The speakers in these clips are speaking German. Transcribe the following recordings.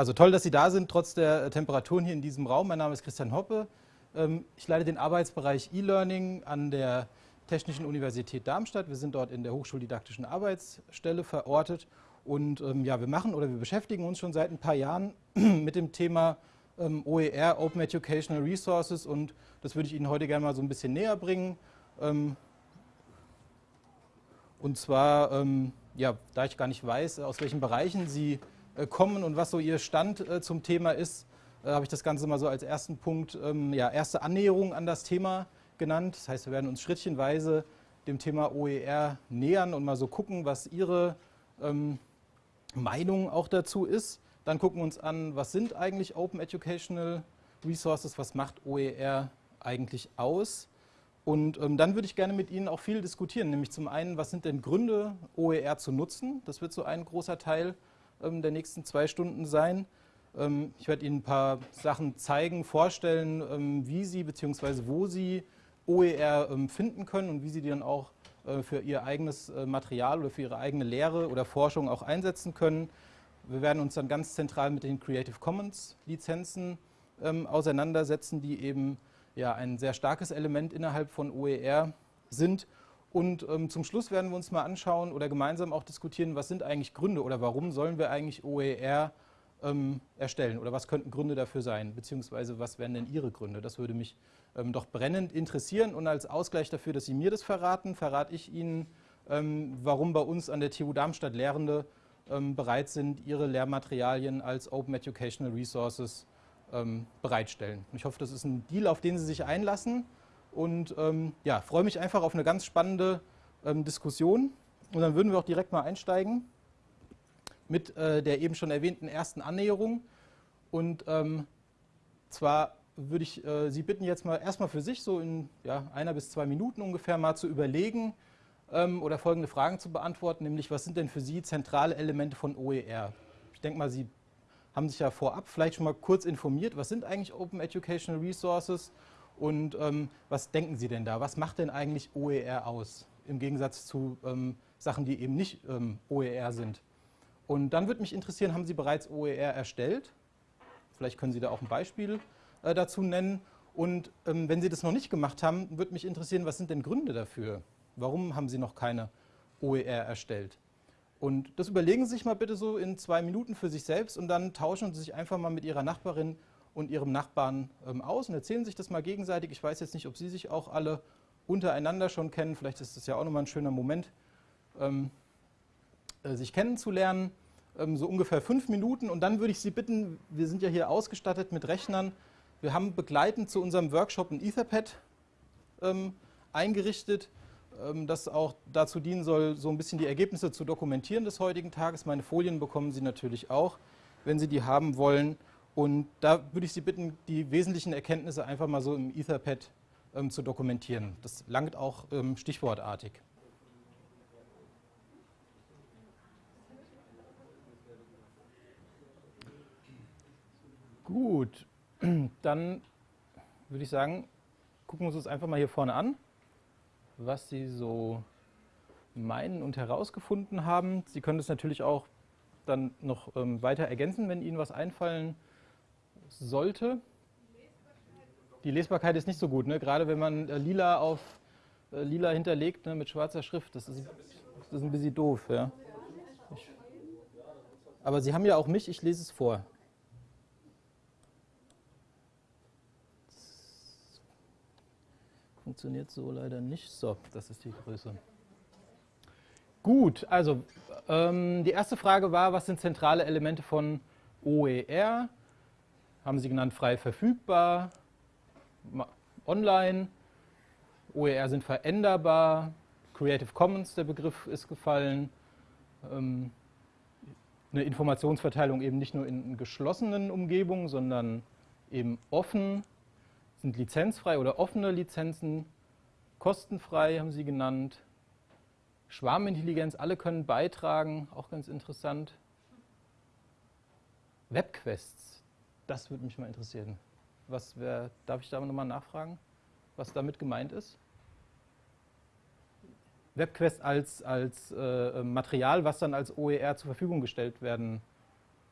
Also toll, dass Sie da sind, trotz der äh, Temperaturen hier in diesem Raum. Mein Name ist Christian Hoppe. Ähm, ich leite den Arbeitsbereich E-Learning an der Technischen Universität Darmstadt. Wir sind dort in der Hochschuldidaktischen Arbeitsstelle verortet. Und ähm, ja, wir machen oder wir beschäftigen uns schon seit ein paar Jahren mit dem Thema ähm, OER, Open Educational Resources. Und das würde ich Ihnen heute gerne mal so ein bisschen näher bringen. und zwar, ja, da ich gar nicht weiß, aus welchen Bereichen Sie kommen und was so Ihr Stand äh, zum Thema ist, äh, habe ich das Ganze mal so als ersten Punkt, ähm, ja, erste Annäherung an das Thema genannt. Das heißt, wir werden uns schrittchenweise dem Thema OER nähern und mal so gucken, was Ihre ähm, Meinung auch dazu ist. Dann gucken wir uns an, was sind eigentlich Open Educational Resources, was macht OER eigentlich aus. Und ähm, dann würde ich gerne mit Ihnen auch viel diskutieren, nämlich zum einen, was sind denn Gründe, OER zu nutzen? Das wird so ein großer Teil ähm, der nächsten zwei Stunden sein. Ähm, ich werde Ihnen ein paar Sachen zeigen, vorstellen, ähm, wie Sie bzw. wo Sie OER finden können und wie Sie die dann auch äh, für Ihr eigenes äh, Material oder für Ihre eigene Lehre oder Forschung auch einsetzen können. Wir werden uns dann ganz zentral mit den Creative Commons Lizenzen auseinandersetzen, die eben ja, ein sehr starkes Element innerhalb von OER sind und ähm, zum Schluss werden wir uns mal anschauen oder gemeinsam auch diskutieren, was sind eigentlich Gründe oder warum sollen wir eigentlich OER ähm, erstellen oder was könnten Gründe dafür sein, beziehungsweise was wären denn Ihre Gründe? Das würde mich ähm, doch brennend interessieren und als Ausgleich dafür, dass Sie mir das verraten, verrate ich Ihnen, ähm, warum bei uns an der TU Darmstadt Lehrende ähm, bereit sind, ihre Lehrmaterialien als Open Educational Resources ähm, bereitstellen. Ich hoffe, das ist ein Deal, auf den Sie sich einlassen und ähm, ja, freue mich einfach auf eine ganz spannende ähm, Diskussion. Und dann würden wir auch direkt mal einsteigen mit äh, der eben schon erwähnten ersten Annäherung. Und ähm, zwar würde ich äh, Sie bitten, jetzt mal erstmal für sich so in ja, einer bis zwei Minuten ungefähr mal zu überlegen ähm, oder folgende Fragen zu beantworten, nämlich was sind denn für Sie zentrale Elemente von OER? Ich denke mal, Sie haben sich ja vorab vielleicht schon mal kurz informiert, was sind eigentlich Open Educational Resources und ähm, was denken Sie denn da? Was macht denn eigentlich OER aus? Im Gegensatz zu ähm, Sachen, die eben nicht ähm, OER sind. Und dann würde mich interessieren, haben Sie bereits OER erstellt? Vielleicht können Sie da auch ein Beispiel äh, dazu nennen. Und ähm, wenn Sie das noch nicht gemacht haben, würde mich interessieren, was sind denn Gründe dafür? Warum haben Sie noch keine OER erstellt? Und das überlegen Sie sich mal bitte so in zwei Minuten für sich selbst und dann tauschen Sie sich einfach mal mit Ihrer Nachbarin und ihrem Nachbarn ähm, aus und erzählen sich das mal gegenseitig. Ich weiß jetzt nicht, ob Sie sich auch alle untereinander schon kennen. Vielleicht ist das ja auch nochmal ein schöner Moment, ähm, äh, sich kennenzulernen. Ähm, so ungefähr fünf Minuten und dann würde ich Sie bitten, wir sind ja hier ausgestattet mit Rechnern. Wir haben begleitend zu unserem Workshop ein Etherpad ähm, eingerichtet, ähm, das auch dazu dienen soll, so ein bisschen die Ergebnisse zu dokumentieren des heutigen Tages. Meine Folien bekommen Sie natürlich auch, wenn Sie die haben wollen. Und da würde ich Sie bitten, die wesentlichen Erkenntnisse einfach mal so im Etherpad ähm, zu dokumentieren. Das langt auch ähm, stichwortartig. Gut, dann würde ich sagen, gucken wir uns das einfach mal hier vorne an, was Sie so meinen und herausgefunden haben. Sie können das natürlich auch dann noch ähm, weiter ergänzen, wenn Ihnen was einfallen sollte. Die Lesbarkeit ist nicht so gut, ne? gerade wenn man äh, lila auf äh, lila hinterlegt ne? mit schwarzer Schrift. Das ist, das ist ein bisschen doof. Ja? Ich, aber Sie haben ja auch mich, ich lese es vor. Funktioniert so leider nicht. So, das ist die Größe. Gut, also ähm, die erste Frage war, was sind zentrale Elemente von OER? Haben sie genannt frei verfügbar, online, OER sind veränderbar, Creative Commons, der Begriff ist gefallen, ähm, eine Informationsverteilung eben nicht nur in geschlossenen Umgebungen, sondern eben offen, sind lizenzfrei oder offene Lizenzen, kostenfrei haben sie genannt, Schwarmintelligenz, alle können beitragen, auch ganz interessant. Webquests, das würde mich mal interessieren. Was wär, darf ich da nochmal nachfragen, was damit gemeint ist? WebQuest als, als äh, Material, was dann als OER zur Verfügung gestellt werden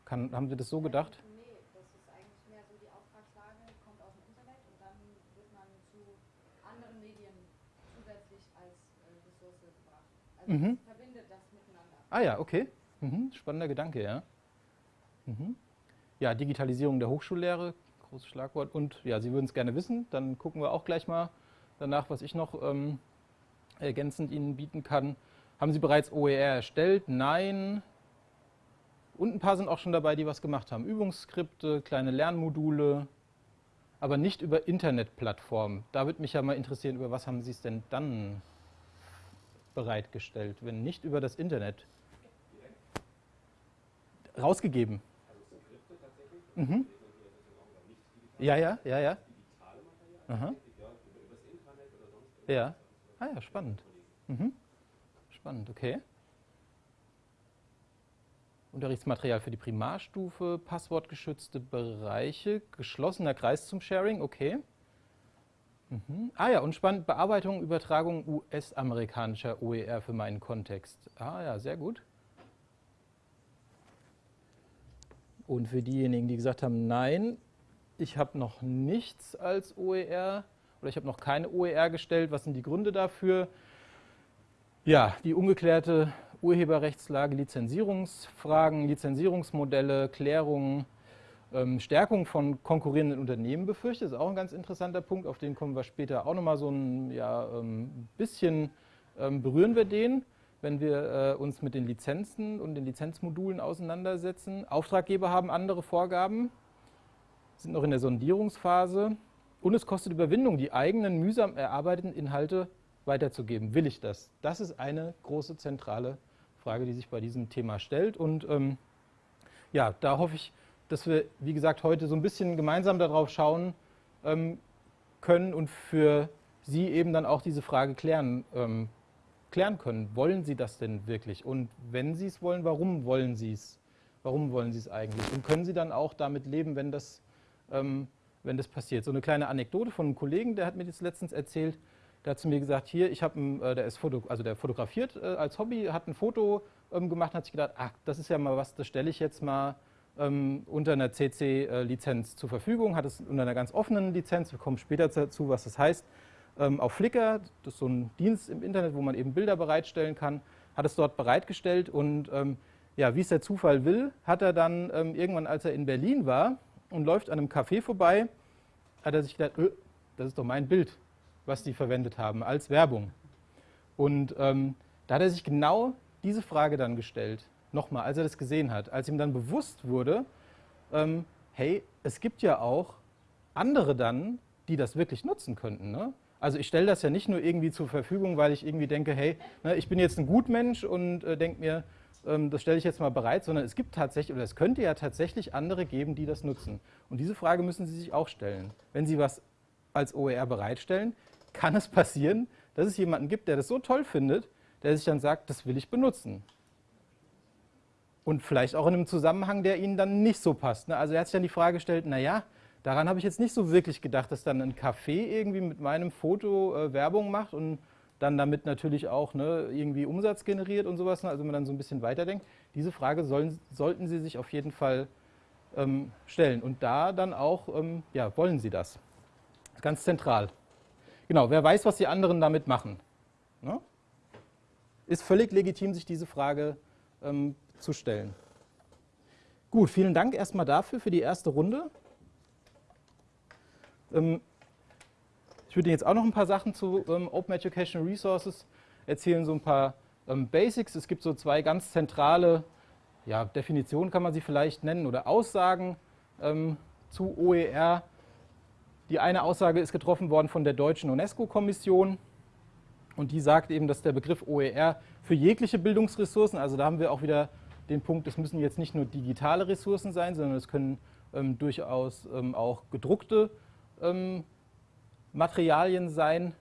Kann, haben Sie das so gedacht? Nee, das ist eigentlich mehr so die Auftragslage, kommt aus dem Internet und dann wird man zu anderen Medien zusätzlich als äh, Ressource gebracht. Also Mhm. verbindet das miteinander. Ah ja, okay. Mhm. Spannender Gedanke, ja. Mhm. Ja, Digitalisierung der Hochschullehre, großes Schlagwort. Und ja, Sie würden es gerne wissen, dann gucken wir auch gleich mal danach, was ich noch ähm, ergänzend Ihnen bieten kann. Haben Sie bereits OER erstellt? Nein. Und ein paar sind auch schon dabei, die was gemacht haben. Übungsskripte, kleine Lernmodule, aber nicht über Internetplattformen. Da würde mich ja mal interessieren, über was haben Sie es denn dann bereitgestellt, wenn nicht über das Internet? Rausgegeben. Mhm. Ja, ja, ja, ja. Aha. Ja. Ah ja, spannend. Mhm. Spannend, okay. Unterrichtsmaterial für die Primarstufe, passwortgeschützte Bereiche, geschlossener Kreis zum Sharing, okay. Mhm. Ah ja, und spannend, Bearbeitung, Übertragung US-amerikanischer OER für meinen Kontext. Ah ja, sehr gut. Und für diejenigen, die gesagt haben, nein, ich habe noch nichts als OER oder ich habe noch keine OER gestellt, was sind die Gründe dafür? Ja, die ungeklärte Urheberrechtslage, Lizenzierungsfragen, Lizenzierungsmodelle, Klärungen, ähm, Stärkung von konkurrierenden Unternehmen befürchte. Ist auch ein ganz interessanter Punkt, auf den kommen wir später auch nochmal so ein ja, ähm, bisschen ähm, berühren wir den, wenn wir äh, uns mit den Lizenzen und den Lizenzmodulen auseinandersetzen. Auftraggeber haben andere Vorgaben, sind noch in der Sondierungsphase und es kostet Überwindung, die eigenen mühsam erarbeiteten Inhalte weiterzugeben. Will ich das? Das ist eine große zentrale Frage, die sich bei diesem Thema stellt. Und ähm, ja, da hoffe ich, dass wir, wie gesagt, heute so ein bisschen gemeinsam darauf schauen ähm, können und für Sie eben dann auch diese Frage klären, ähm, klären können. Wollen Sie das denn wirklich? Und wenn Sie es wollen, warum wollen Sie es? Warum wollen Sie es eigentlich? Und können Sie dann auch damit leben, wenn das, ähm, wenn das passiert? So eine kleine Anekdote von einem Kollegen, der hat mir das letztens erzählt. Der hat zu mir gesagt, hier, ich habe, äh, der ist Foto, also der fotografiert äh, als Hobby, hat ein Foto ähm, gemacht, hat sich gedacht, ach, das ist ja mal was, das stelle ich jetzt mal ähm, unter einer CC-Lizenz zur Verfügung, hat es unter einer ganz offenen Lizenz, wir kommen später dazu, was das heißt, ähm, auf Flickr, das ist so ein Dienst im Internet, wo man eben Bilder bereitstellen kann, hat es dort bereitgestellt und ähm, ja, wie es der Zufall will, hat er dann ähm, irgendwann, als er in Berlin war und läuft an einem Café vorbei, hat er sich gedacht, öh, das ist doch mein Bild, was die verwendet haben als Werbung. Und ähm, da hat er sich genau diese Frage dann gestellt, nochmal, als er das gesehen hat, als ihm dann bewusst wurde, ähm, hey, es gibt ja auch andere dann, die das wirklich nutzen könnten. Ne? Also ich stelle das ja nicht nur irgendwie zur Verfügung, weil ich irgendwie denke, hey, ne, ich bin jetzt ein Gutmensch und äh, denke mir, ähm, das stelle ich jetzt mal bereit, sondern es gibt tatsächlich, oder es könnte ja tatsächlich andere geben, die das nutzen. Und diese Frage müssen Sie sich auch stellen. Wenn Sie was als OER bereitstellen, kann es passieren, dass es jemanden gibt, der das so toll findet, der sich dann sagt, das will ich benutzen. Und vielleicht auch in einem Zusammenhang, der Ihnen dann nicht so passt. Ne? Also er hat sich dann die Frage gestellt, naja, daran habe ich jetzt nicht so wirklich gedacht, dass dann ein Café irgendwie mit meinem Foto äh, Werbung macht und dann damit natürlich auch ne, irgendwie Umsatz generiert und sowas. Ne? Also wenn man dann so ein bisschen weiterdenkt. Diese Frage sollen, sollten Sie sich auf jeden Fall ähm, stellen. Und da dann auch, ähm, ja, wollen Sie das? Ganz zentral. Genau, wer weiß, was die anderen damit machen. Ne? Ist völlig legitim, sich diese Frage ähm, zu stellen. Gut, vielen Dank erstmal dafür, für die erste Runde. Ähm, ich würde jetzt auch noch ein paar Sachen zu ähm, Open Educational Resources erzählen, so ein paar ähm, Basics. Es gibt so zwei ganz zentrale ja, Definitionen, kann man sie vielleicht nennen, oder Aussagen zu OER. Die eine Aussage ist getroffen worden von der deutschen UNESCO-Kommission und die sagt eben, dass der Begriff OER für jegliche Bildungsressourcen, also da haben wir auch wieder den Punkt, es müssen jetzt nicht nur digitale Ressourcen sein, sondern es können ähm, durchaus ähm, auch gedruckte ähm, Materialien sein,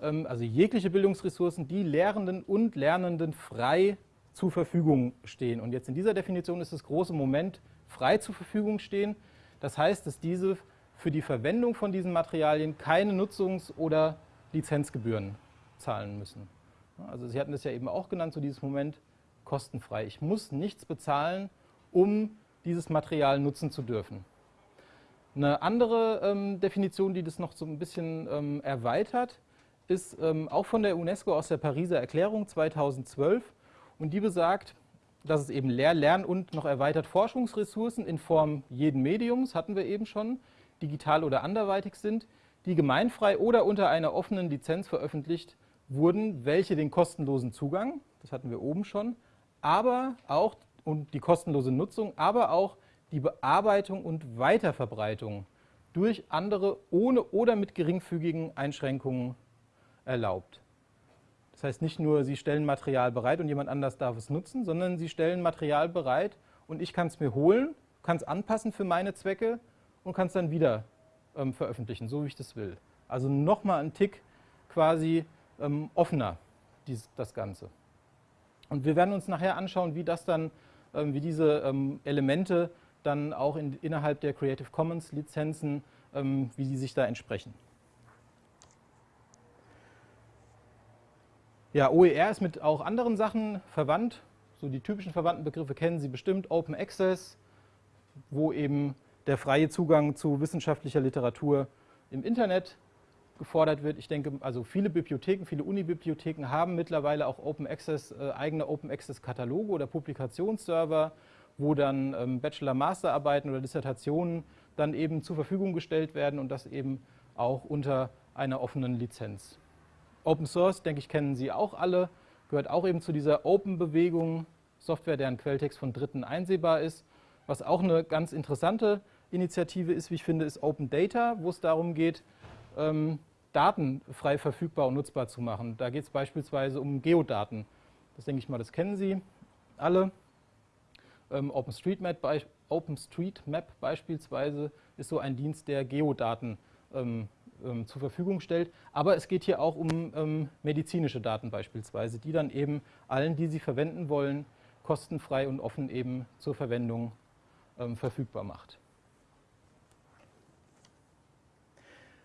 ähm, also jegliche Bildungsressourcen, die Lehrenden und Lernenden frei zur Verfügung stehen. Und jetzt in dieser Definition ist das große Moment frei zur Verfügung stehen. Das heißt, dass diese für die Verwendung von diesen Materialien keine Nutzungs- oder Lizenzgebühren zahlen müssen. Also Sie hatten das ja eben auch genannt, so dieses Moment kostenfrei. Ich muss nichts bezahlen, um dieses Material nutzen zu dürfen. Eine andere ähm, Definition, die das noch so ein bisschen ähm, erweitert, ist ähm, auch von der UNESCO aus der Pariser Erklärung 2012 und die besagt, dass es eben Lehr-, Lern- und noch erweitert Forschungsressourcen in Form jeden Mediums, hatten wir eben schon, digital oder anderweitig sind, die gemeinfrei oder unter einer offenen Lizenz veröffentlicht wurden, welche den kostenlosen Zugang, das hatten wir oben schon, aber auch und die kostenlose Nutzung, aber auch die Bearbeitung und Weiterverbreitung durch andere ohne oder mit geringfügigen Einschränkungen erlaubt. Das heißt nicht nur, Sie stellen Material bereit und jemand anders darf es nutzen, sondern Sie stellen Material bereit und ich kann es mir holen, kann es anpassen für meine Zwecke und kann es dann wieder ähm, veröffentlichen, so wie ich das will. Also nochmal ein Tick quasi ähm, offener, dies, das Ganze. Und wir werden uns nachher anschauen, wie das dann, ähm, wie diese ähm, Elemente dann auch in, innerhalb der Creative Commons Lizenzen, ähm, wie die sich da entsprechen. Ja, OER ist mit auch anderen Sachen verwandt. So die typischen verwandten Begriffe kennen Sie bestimmt. Open Access, wo eben der freie Zugang zu wissenschaftlicher Literatur im Internet gefordert wird. Ich denke, also viele Bibliotheken, viele Unibibliotheken haben mittlerweile auch Open Access, äh, eigene Open Access Kataloge oder Publikationsserver, wo dann ähm, Bachelor-Masterarbeiten oder Dissertationen dann eben zur Verfügung gestellt werden und das eben auch unter einer offenen Lizenz. Open Source, denke ich, kennen Sie auch alle, gehört auch eben zu dieser Open-Bewegung, Software, deren Quelltext von Dritten einsehbar ist. Was auch eine ganz interessante Initiative ist, wie ich finde, ist Open Data, wo es darum geht, ähm, Daten frei verfügbar und nutzbar zu machen. Da geht es beispielsweise um Geodaten. Das denke ich mal, das kennen Sie alle. Ähm, OpenStreetMap, OpenStreetMap beispielsweise ist so ein Dienst, der Geodaten ähm, ähm, zur Verfügung stellt. Aber es geht hier auch um ähm, medizinische Daten beispielsweise, die dann eben allen, die sie verwenden wollen, kostenfrei und offen eben zur Verwendung ähm, verfügbar macht.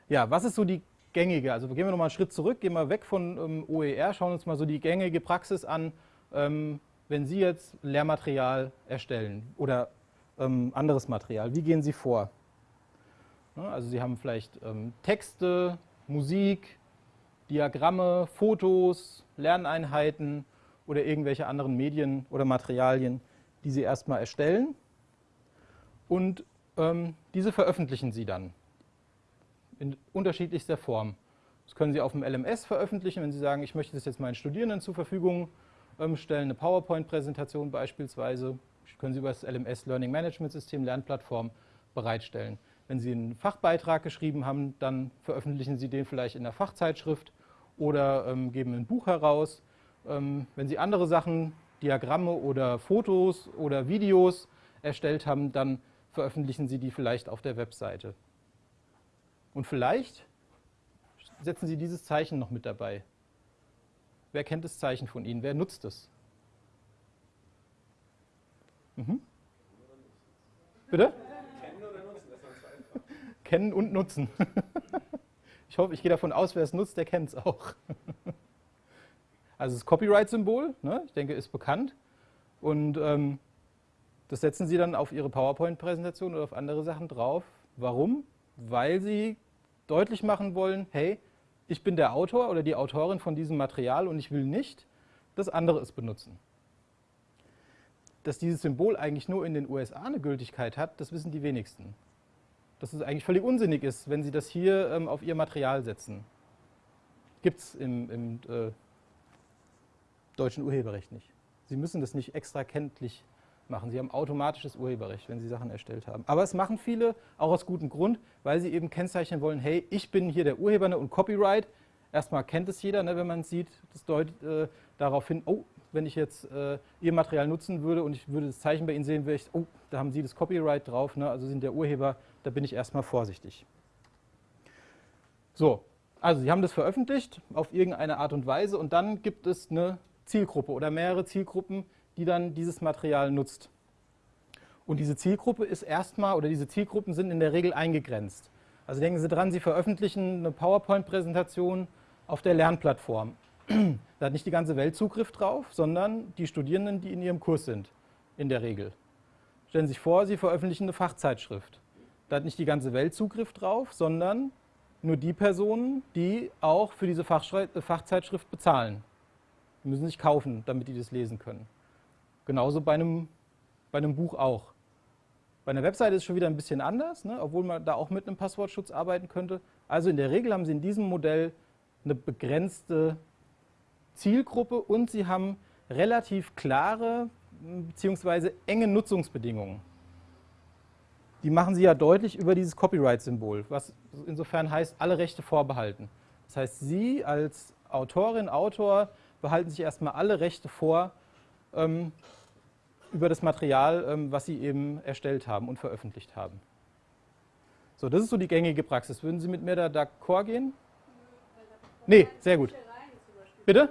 Ja, was ist so die gängige, also gehen wir nochmal einen Schritt zurück, gehen wir weg von ähm, OER, schauen uns mal so die gängige Praxis an, wenn Sie jetzt Lehrmaterial erstellen oder ähm, anderes Material, wie gehen Sie vor? Ja, also Sie haben vielleicht ähm, Texte, Musik, Diagramme, Fotos, Lerneinheiten oder irgendwelche anderen Medien oder Materialien, die Sie erstmal erstellen und ähm, diese veröffentlichen Sie dann in unterschiedlichster Form. Das können Sie auf dem LMS veröffentlichen, wenn Sie sagen, ich möchte das jetzt meinen Studierenden zur Verfügung ähm, stellen, eine PowerPoint-Präsentation beispielsweise, können Sie über das LMS Learning Management System, Lernplattform bereitstellen. Wenn Sie einen Fachbeitrag geschrieben haben, dann veröffentlichen Sie den vielleicht in der Fachzeitschrift oder ähm, geben ein Buch heraus. Ähm, wenn Sie andere Sachen, Diagramme oder Fotos oder Videos erstellt haben, dann veröffentlichen Sie die vielleicht auf der Webseite. Und vielleicht setzen Sie dieses Zeichen noch mit dabei. Wer kennt das Zeichen von Ihnen? Wer nutzt es? Mhm. Bitte? Kennen oder nutzen? Das Kennen und nutzen. ich hoffe, ich gehe davon aus, wer es nutzt, der kennt es auch. also das Copyright-Symbol, ne, ich denke, ist bekannt. Und ähm, das setzen Sie dann auf Ihre PowerPoint-Präsentation oder auf andere Sachen drauf. Warum? weil sie deutlich machen wollen, hey, ich bin der Autor oder die Autorin von diesem Material und ich will nicht, dass andere es benutzen. Dass dieses Symbol eigentlich nur in den USA eine Gültigkeit hat, das wissen die wenigsten. Dass es eigentlich völlig unsinnig ist, wenn sie das hier ähm, auf ihr Material setzen. Gibt es im, im äh, deutschen Urheberrecht nicht. Sie müssen das nicht extra kenntlich machen. Sie haben automatisches Urheberrecht, wenn Sie Sachen erstellt haben. Aber es machen viele, auch aus gutem Grund, weil sie eben kennzeichnen wollen, hey, ich bin hier der Urheber ne, und Copyright. Erstmal kennt es jeder, ne, wenn man es sieht, das deutet äh, darauf hin, oh, wenn ich jetzt äh, Ihr Material nutzen würde und ich würde das Zeichen bei Ihnen sehen, wäre ich, oh, da haben Sie das Copyright drauf, ne, also sind der Urheber, da bin ich erstmal vorsichtig. So, also Sie haben das veröffentlicht auf irgendeine Art und Weise und dann gibt es eine Zielgruppe oder mehrere Zielgruppen, die dann dieses Material nutzt. Und diese Zielgruppe ist erstmal, oder diese Zielgruppen sind in der Regel eingegrenzt. Also denken Sie dran, Sie veröffentlichen eine PowerPoint-Präsentation auf der Lernplattform. Da hat nicht die ganze Welt Zugriff drauf, sondern die Studierenden, die in ihrem Kurs sind, in der Regel. Stellen Sie sich vor, Sie veröffentlichen eine Fachzeitschrift. Da hat nicht die ganze Welt Zugriff drauf, sondern nur die Personen, die auch für diese Fachzeitschrift bezahlen. Die müssen sich kaufen, damit die das lesen können. Genauso bei einem, bei einem Buch auch. Bei einer Webseite ist es schon wieder ein bisschen anders, ne, obwohl man da auch mit einem Passwortschutz arbeiten könnte. Also in der Regel haben Sie in diesem Modell eine begrenzte Zielgruppe und Sie haben relativ klare bzw. enge Nutzungsbedingungen. Die machen Sie ja deutlich über dieses Copyright-Symbol, was insofern heißt, alle Rechte vorbehalten. Das heißt, Sie als Autorin, Autor behalten sich erstmal alle Rechte vor ähm, über das Material, ähm, was Sie eben erstellt haben und veröffentlicht haben. So, das ist so die gängige Praxis. Würden Sie mit mir da d'accord gehen? Nee, sehr gut. Bitte?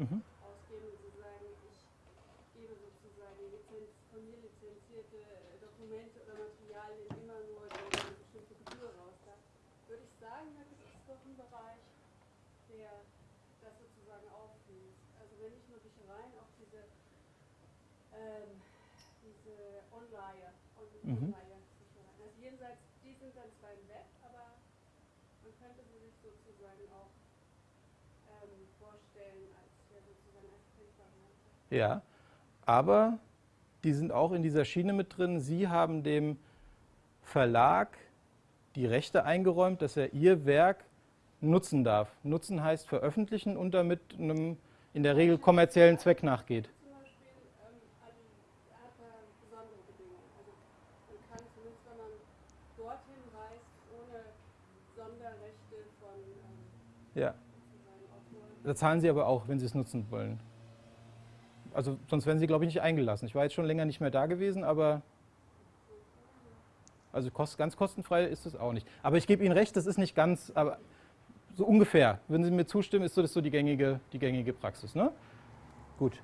mhm. ausgeben und Sie sagen, ich gebe sozusagen Lizenz, von mir lizenzierte Dokumente oder Materialien immer nur gegen eine bestimmte Gebühr raus. Da würde ich sagen, da gibt es doch einen Bereich, der das sozusagen auflöst. Also wenn nicht nur Büchereien, auch diese, ähm, diese Online, mhm. Also jenseits, die sind dann zwar im Web, aber man könnte sie sich sozusagen auch ähm, vorstellen als ja, aber die sind auch in dieser Schiene mit drin. Sie haben dem Verlag die Rechte eingeräumt, dass er ihr Werk nutzen darf. Nutzen heißt veröffentlichen und damit einem in der Regel kommerziellen Zweck nachgeht. Ja. Da zahlen Sie aber auch, wenn Sie es nutzen wollen. Also sonst wären Sie, glaube ich, nicht eingelassen. Ich war jetzt schon länger nicht mehr da gewesen, aber also kost, ganz kostenfrei ist es auch nicht. Aber ich gebe Ihnen recht, das ist nicht ganz, aber so ungefähr. Würden Sie mir zustimmen, ist so das so die gängige, die gängige Praxis. Ne? Gut.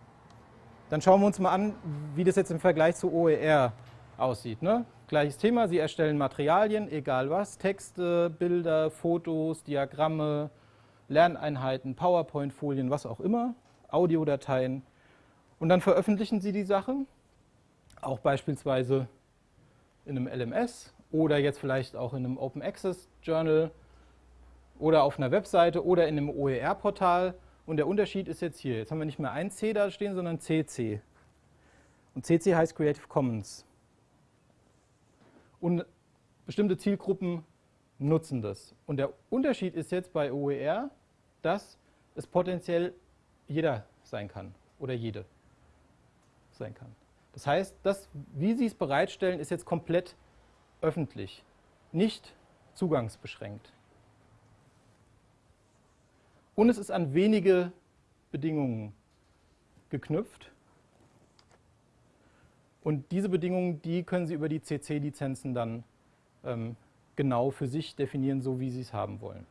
Dann schauen wir uns mal an, wie das jetzt im Vergleich zu OER aussieht. Ne? Gleiches Thema, Sie erstellen Materialien, egal was, Texte, Bilder, Fotos, Diagramme, Lerneinheiten, PowerPoint-Folien, was auch immer, Audiodateien. Und dann veröffentlichen Sie die Sache, auch beispielsweise in einem LMS oder jetzt vielleicht auch in einem Open Access Journal oder auf einer Webseite oder in einem OER-Portal. Und der Unterschied ist jetzt hier. Jetzt haben wir nicht mehr ein C da stehen, sondern CC. Und CC heißt Creative Commons. Und bestimmte Zielgruppen nutzen das. Und der Unterschied ist jetzt bei OER, dass es potenziell jeder sein kann oder jede sein kann. Das heißt, das, wie Sie es bereitstellen, ist jetzt komplett öffentlich, nicht zugangsbeschränkt. Und es ist an wenige Bedingungen geknüpft. Und diese Bedingungen, die können Sie über die CC-Lizenzen dann ähm, genau für sich definieren, so wie Sie es haben wollen.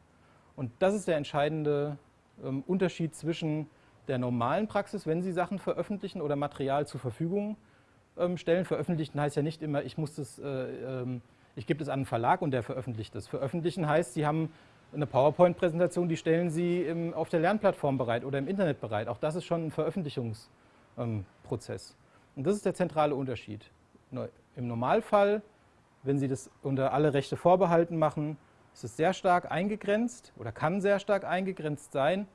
Und das ist der entscheidende ähm, Unterschied zwischen der normalen Praxis, wenn Sie Sachen veröffentlichen oder Material zur Verfügung ähm, stellen. Veröffentlichen heißt ja nicht immer, ich, muss das, äh, ähm, ich gebe es an einen Verlag und der veröffentlicht es. Veröffentlichen heißt, Sie haben eine PowerPoint-Präsentation, die stellen Sie im, auf der Lernplattform bereit oder im Internet bereit. Auch das ist schon ein Veröffentlichungsprozess. Ähm, und das ist der zentrale Unterschied. Im Normalfall, wenn Sie das unter alle Rechte vorbehalten machen, ist es sehr stark eingegrenzt oder kann sehr stark eingegrenzt sein.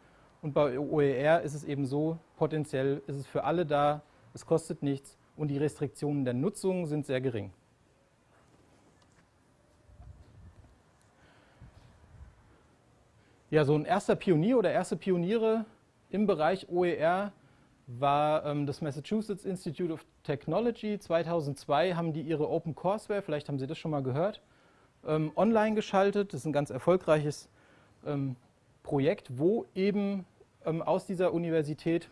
Und bei OER ist es eben so, potenziell ist es für alle da, es kostet nichts und die Restriktionen der Nutzung sind sehr gering. Ja, so ein erster Pionier oder erste Pioniere im Bereich OER war ähm, das Massachusetts Institute of Technology. 2002 haben die ihre Open Courseware, vielleicht haben Sie das schon mal gehört, ähm, online geschaltet. Das ist ein ganz erfolgreiches ähm, Projekt, wo eben ähm, aus dieser Universität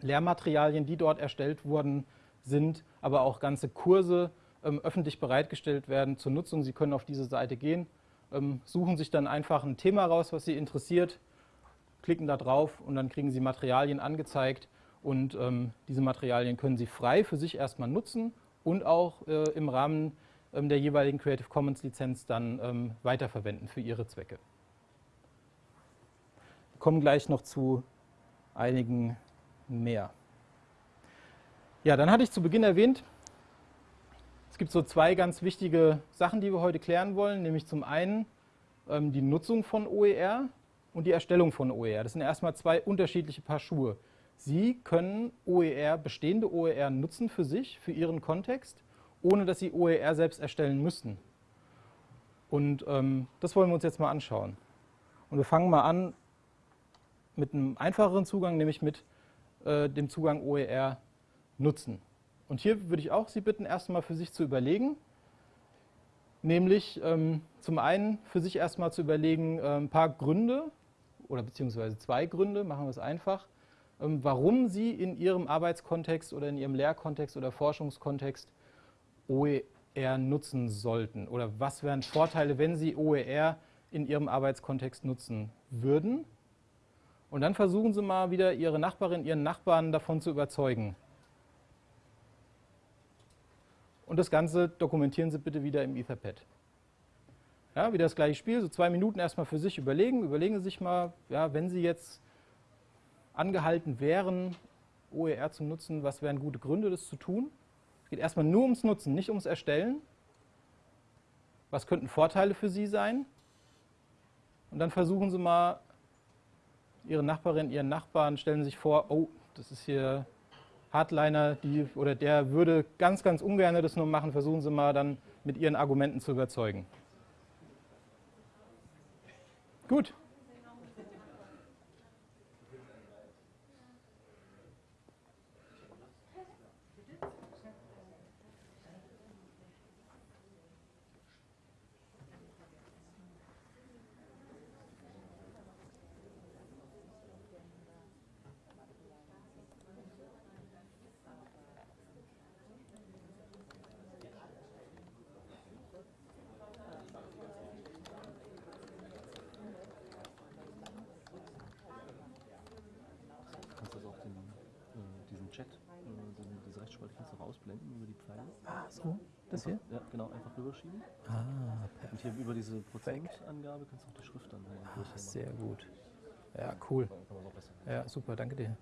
Lehrmaterialien, die dort erstellt worden sind, aber auch ganze Kurse ähm, öffentlich bereitgestellt werden zur Nutzung. Sie können auf diese Seite gehen, ähm, suchen sich dann einfach ein Thema raus, was Sie interessiert, klicken da drauf und dann kriegen Sie Materialien angezeigt und ähm, diese Materialien können Sie frei für sich erstmal nutzen und auch äh, im Rahmen ähm, der jeweiligen Creative Commons Lizenz dann ähm, weiterverwenden für Ihre Zwecke. kommen gleich noch zu einigen mehr. Ja, dann hatte ich zu Beginn erwähnt, es gibt so zwei ganz wichtige Sachen, die wir heute klären wollen, nämlich zum einen ähm, die Nutzung von OER und die Erstellung von OER. Das sind erstmal zwei unterschiedliche Paar Schuhe. Sie können OER, bestehende OER nutzen für sich, für Ihren Kontext, ohne dass Sie OER selbst erstellen müssten. Und ähm, das wollen wir uns jetzt mal anschauen. Und wir fangen mal an mit einem einfacheren Zugang, nämlich mit äh, dem Zugang OER nutzen. Und hier würde ich auch Sie bitten, erstmal für sich zu überlegen, nämlich ähm, zum einen für sich erstmal zu überlegen, äh, ein paar Gründe oder beziehungsweise zwei Gründe, machen wir es einfach, ähm, warum Sie in Ihrem Arbeitskontext oder in Ihrem Lehrkontext oder Forschungskontext OER nutzen sollten oder was wären Vorteile, wenn Sie OER in Ihrem Arbeitskontext nutzen würden. Und dann versuchen Sie mal wieder Ihre Nachbarin, Ihren Nachbarn davon zu überzeugen. Und das Ganze dokumentieren Sie bitte wieder im Etherpad. Ja, wieder das gleiche Spiel, so zwei Minuten erstmal für sich überlegen. Überlegen Sie sich mal, ja, wenn Sie jetzt angehalten wären, OER zu nutzen, was wären gute Gründe, das zu tun? Es geht erstmal nur ums Nutzen, nicht ums Erstellen. Was könnten Vorteile für Sie sein? Und dann versuchen Sie mal, Ihre Nachbarin, Ihren Nachbarn, stellen Sie sich vor, oh, das ist hier Hardliner, die, oder der würde ganz, ganz ungern das nur machen, versuchen Sie mal dann mit Ihren Argumenten zu überzeugen. Gut. kannst das auch den, äh, diesen Chat, äh, den, diese Rechtsspalte kannst du ausblenden über die Pfeile. Ah, so, das hier? Ja, genau, einfach rüberschieben. Ah, Und hier über diese Prozentangabe kannst du auch die Schrift dann Ah, sehr gut. Ja, cool. Ja, super, danke dir.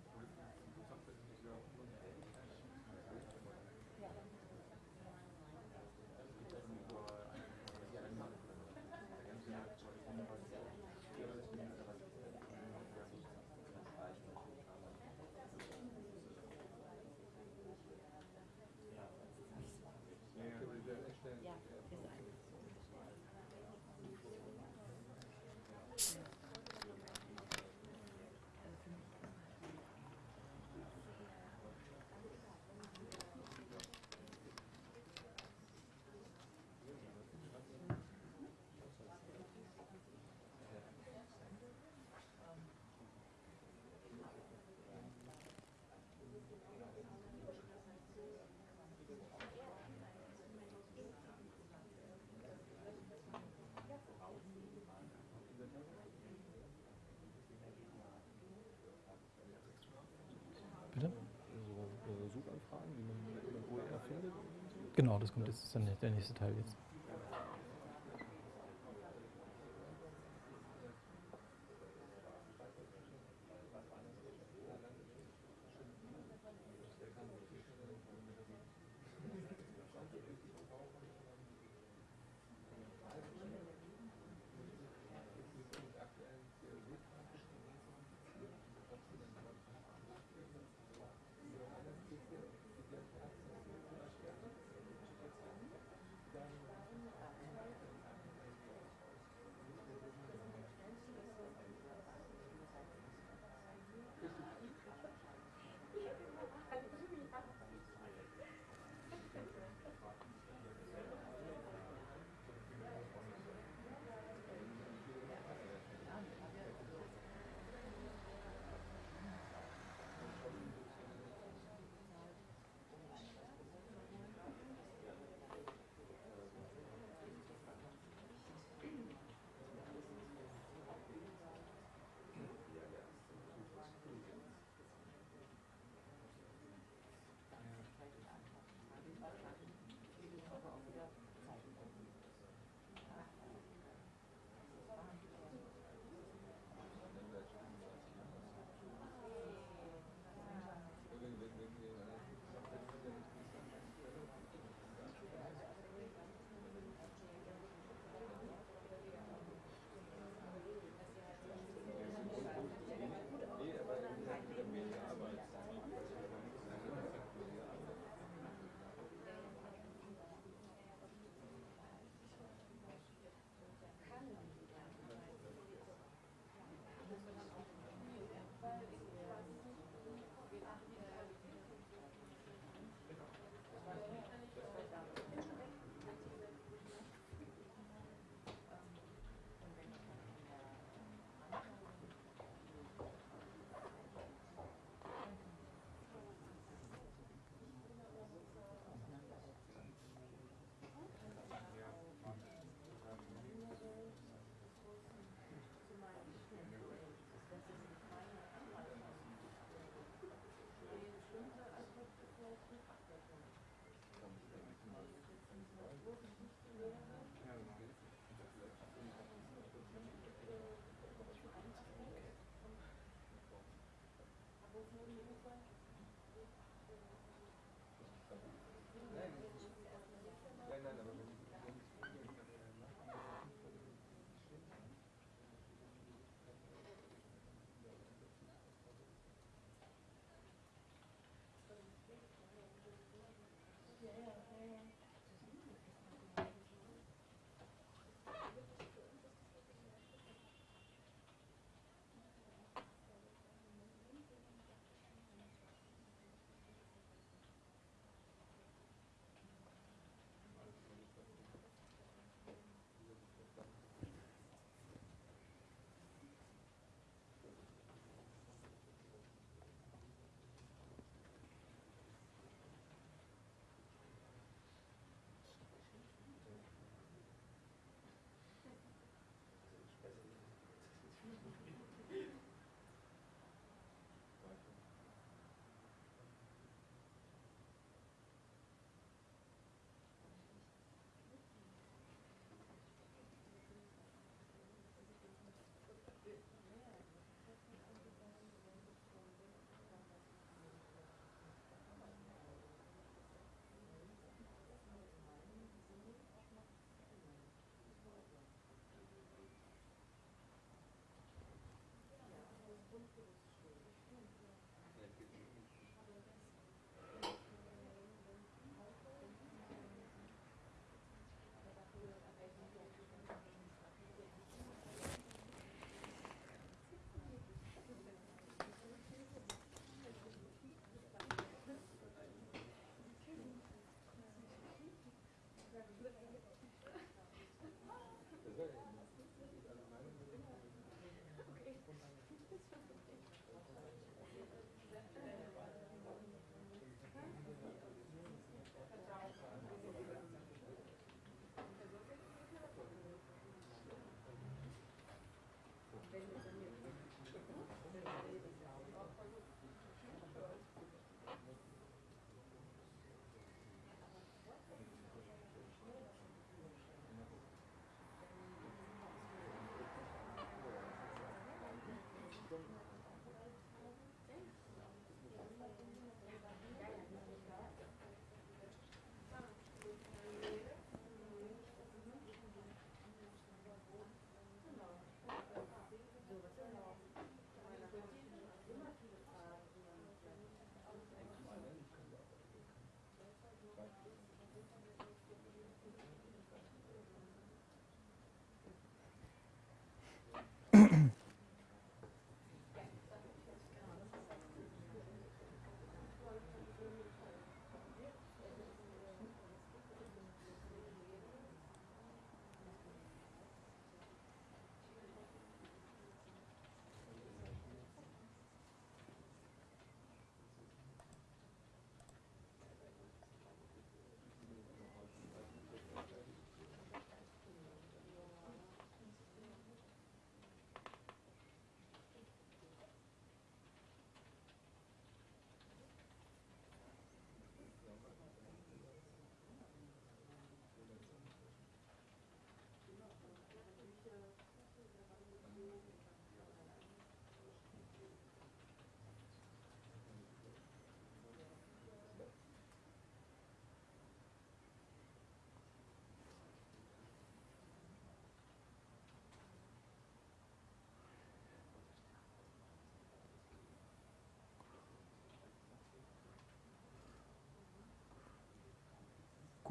Bitte? So äh, Suchanfragen, wie man, wie man OER findet. Genau, das kommt jetzt, ist dann der nächste Teil jetzt.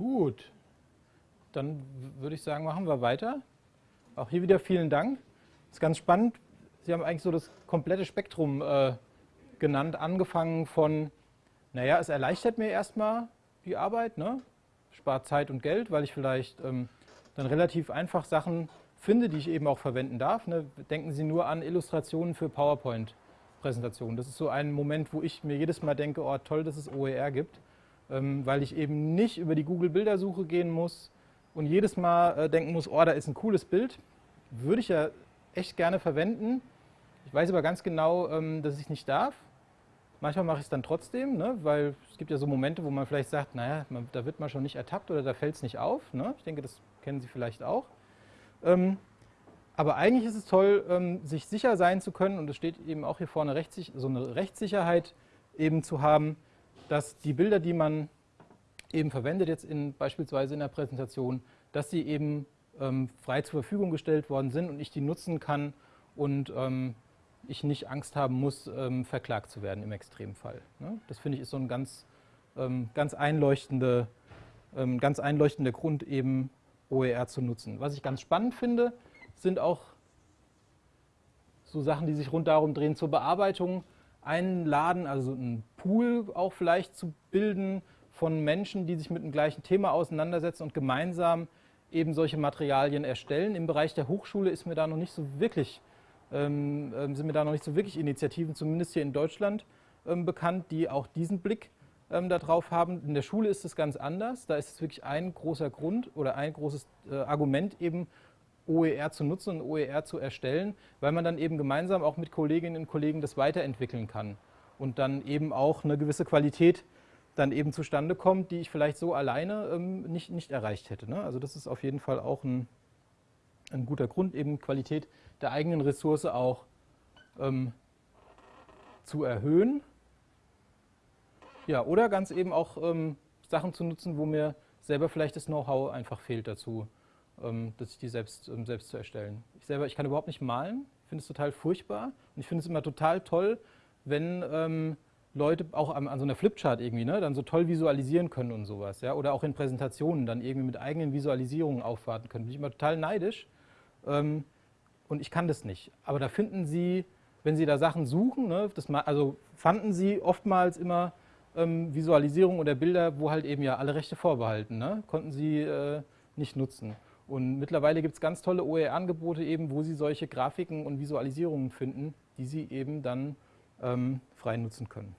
Gut, dann würde ich sagen, machen wir weiter. Auch hier wieder vielen Dank. Das ist ganz spannend. Sie haben eigentlich so das komplette Spektrum äh, genannt, angefangen von, naja, es erleichtert mir erstmal die Arbeit, ne? spart Zeit und Geld, weil ich vielleicht ähm, dann relativ einfach Sachen finde, die ich eben auch verwenden darf. Ne? Denken Sie nur an Illustrationen für PowerPoint-Präsentationen. Das ist so ein Moment, wo ich mir jedes Mal denke, oh toll, dass es OER gibt, weil ich eben nicht über die Google-Bildersuche gehen muss und jedes Mal äh, denken muss, oh, da ist ein cooles Bild. Würde ich ja echt gerne verwenden. Ich weiß aber ganz genau, ähm, dass ich nicht darf. Manchmal mache ich es dann trotzdem, ne? weil es gibt ja so Momente, wo man vielleicht sagt, naja, man, da wird man schon nicht ertappt oder da fällt es nicht auf. Ne? Ich denke, das kennen Sie vielleicht auch. Ähm, aber eigentlich ist es toll, ähm, sich sicher sein zu können, und es steht eben auch hier vorne rechtssich so eine Rechtssicherheit eben zu haben, dass die Bilder, die man eben verwendet, jetzt in, beispielsweise in der Präsentation, dass sie eben ähm, frei zur Verfügung gestellt worden sind und ich die nutzen kann und ähm, ich nicht Angst haben muss, ähm, verklagt zu werden im Extremfall. Ne? Das finde ich ist so ein ganz, ähm, ganz, einleuchtende, ähm, ganz einleuchtender Grund, eben OER zu nutzen. Was ich ganz spannend finde, sind auch so Sachen, die sich rund darum drehen, zur Bearbeitung einladen, also einen Pool auch vielleicht zu bilden von Menschen, die sich mit dem gleichen Thema auseinandersetzen und gemeinsam eben solche Materialien erstellen. Im Bereich der Hochschule ist mir da noch nicht so wirklich ähm, ähm, sind mir da noch nicht so wirklich Initiativen, zumindest hier in Deutschland, ähm, bekannt, die auch diesen Blick ähm, darauf haben. In der Schule ist es ganz anders. Da ist es wirklich ein großer Grund oder ein großes äh, Argument eben, OER zu nutzen und OER zu erstellen, weil man dann eben gemeinsam auch mit Kolleginnen und Kollegen das weiterentwickeln kann und dann eben auch eine gewisse Qualität dann eben zustande kommt, die ich vielleicht so alleine ähm, nicht, nicht erreicht hätte. Ne? Also das ist auf jeden Fall auch ein, ein guter Grund, eben Qualität der eigenen Ressource auch ähm, zu erhöhen. Ja, oder ganz eben auch ähm, Sachen zu nutzen, wo mir selber vielleicht das Know-how einfach fehlt dazu, ähm, dass ich die selbst, ähm, selbst zu erstellen. Ich selber, ich kann überhaupt nicht malen, finde es total furchtbar und ich finde es immer total toll, wenn ähm, Leute auch an, an, so einer Flipchart irgendwie ne, dann so toll visualisieren können und sowas. Ja? Oder auch in Präsentationen dann irgendwie mit eigenen Visualisierungen aufwarten können. Bin ich immer total neidisch. Ähm, und ich kann das nicht. Aber da finden Sie, wenn Sie da Sachen suchen, ne, das, also fanden Sie oftmals immer ähm, Visualisierungen oder Bilder, wo halt eben ja alle Rechte vorbehalten, ne, konnten Sie äh, nicht nutzen. Und mittlerweile gibt es ganz tolle OER-Angebote eben, wo Sie solche Grafiken und Visualisierungen finden, die Sie eben dann ähm, frei nutzen können.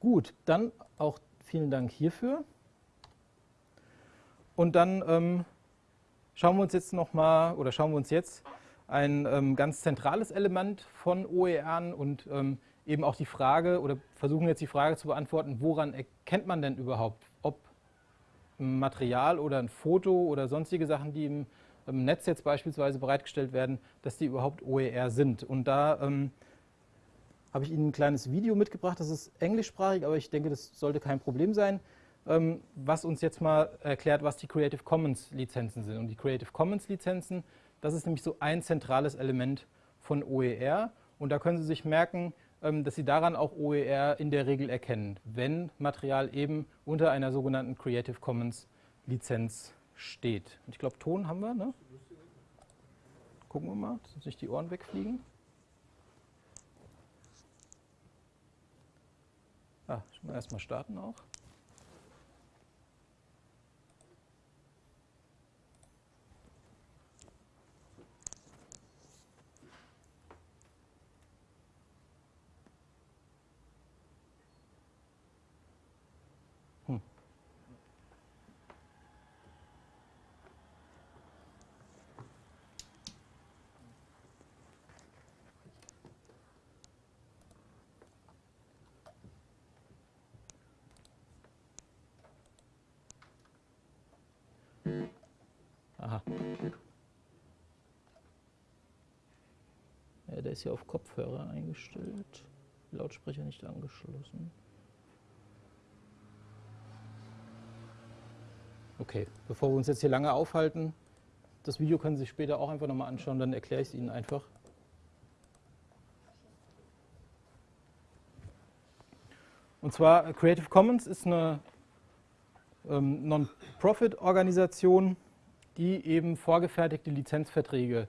Gut, dann auch vielen Dank hierfür. Und dann ähm, schauen wir uns jetzt noch mal oder schauen wir uns jetzt ein ähm, ganz zentrales Element von OER an und ähm, eben auch die Frage oder versuchen jetzt die Frage zu beantworten, woran erkennt man denn überhaupt, ob ein Material oder ein Foto oder sonstige Sachen, die im, im Netz jetzt beispielsweise bereitgestellt werden, dass die überhaupt OER sind. Und da ähm, habe ich Ihnen ein kleines Video mitgebracht, das ist englischsprachig, aber ich denke, das sollte kein Problem sein. Ähm, was uns jetzt mal erklärt, was die Creative Commons Lizenzen sind. Und die Creative Commons Lizenzen, das ist nämlich so ein zentrales Element von OER. Und da können Sie sich merken, ähm, dass Sie daran auch OER in der Regel erkennen, wenn Material eben unter einer sogenannten Creative Commons Lizenz steht. Und ich glaube, Ton haben wir, ne? Gucken wir mal, dass nicht die Ohren wegfliegen. Ah, erstmal starten auch. Ja, der ist ja auf Kopfhörer eingestellt. Lautsprecher nicht angeschlossen. Okay, bevor wir uns jetzt hier lange aufhalten, das Video können Sie sich später auch einfach nochmal anschauen, dann erkläre ich es Ihnen einfach. Und zwar Creative Commons ist eine ähm, Non-Profit-Organisation, die eben vorgefertigte Lizenzverträge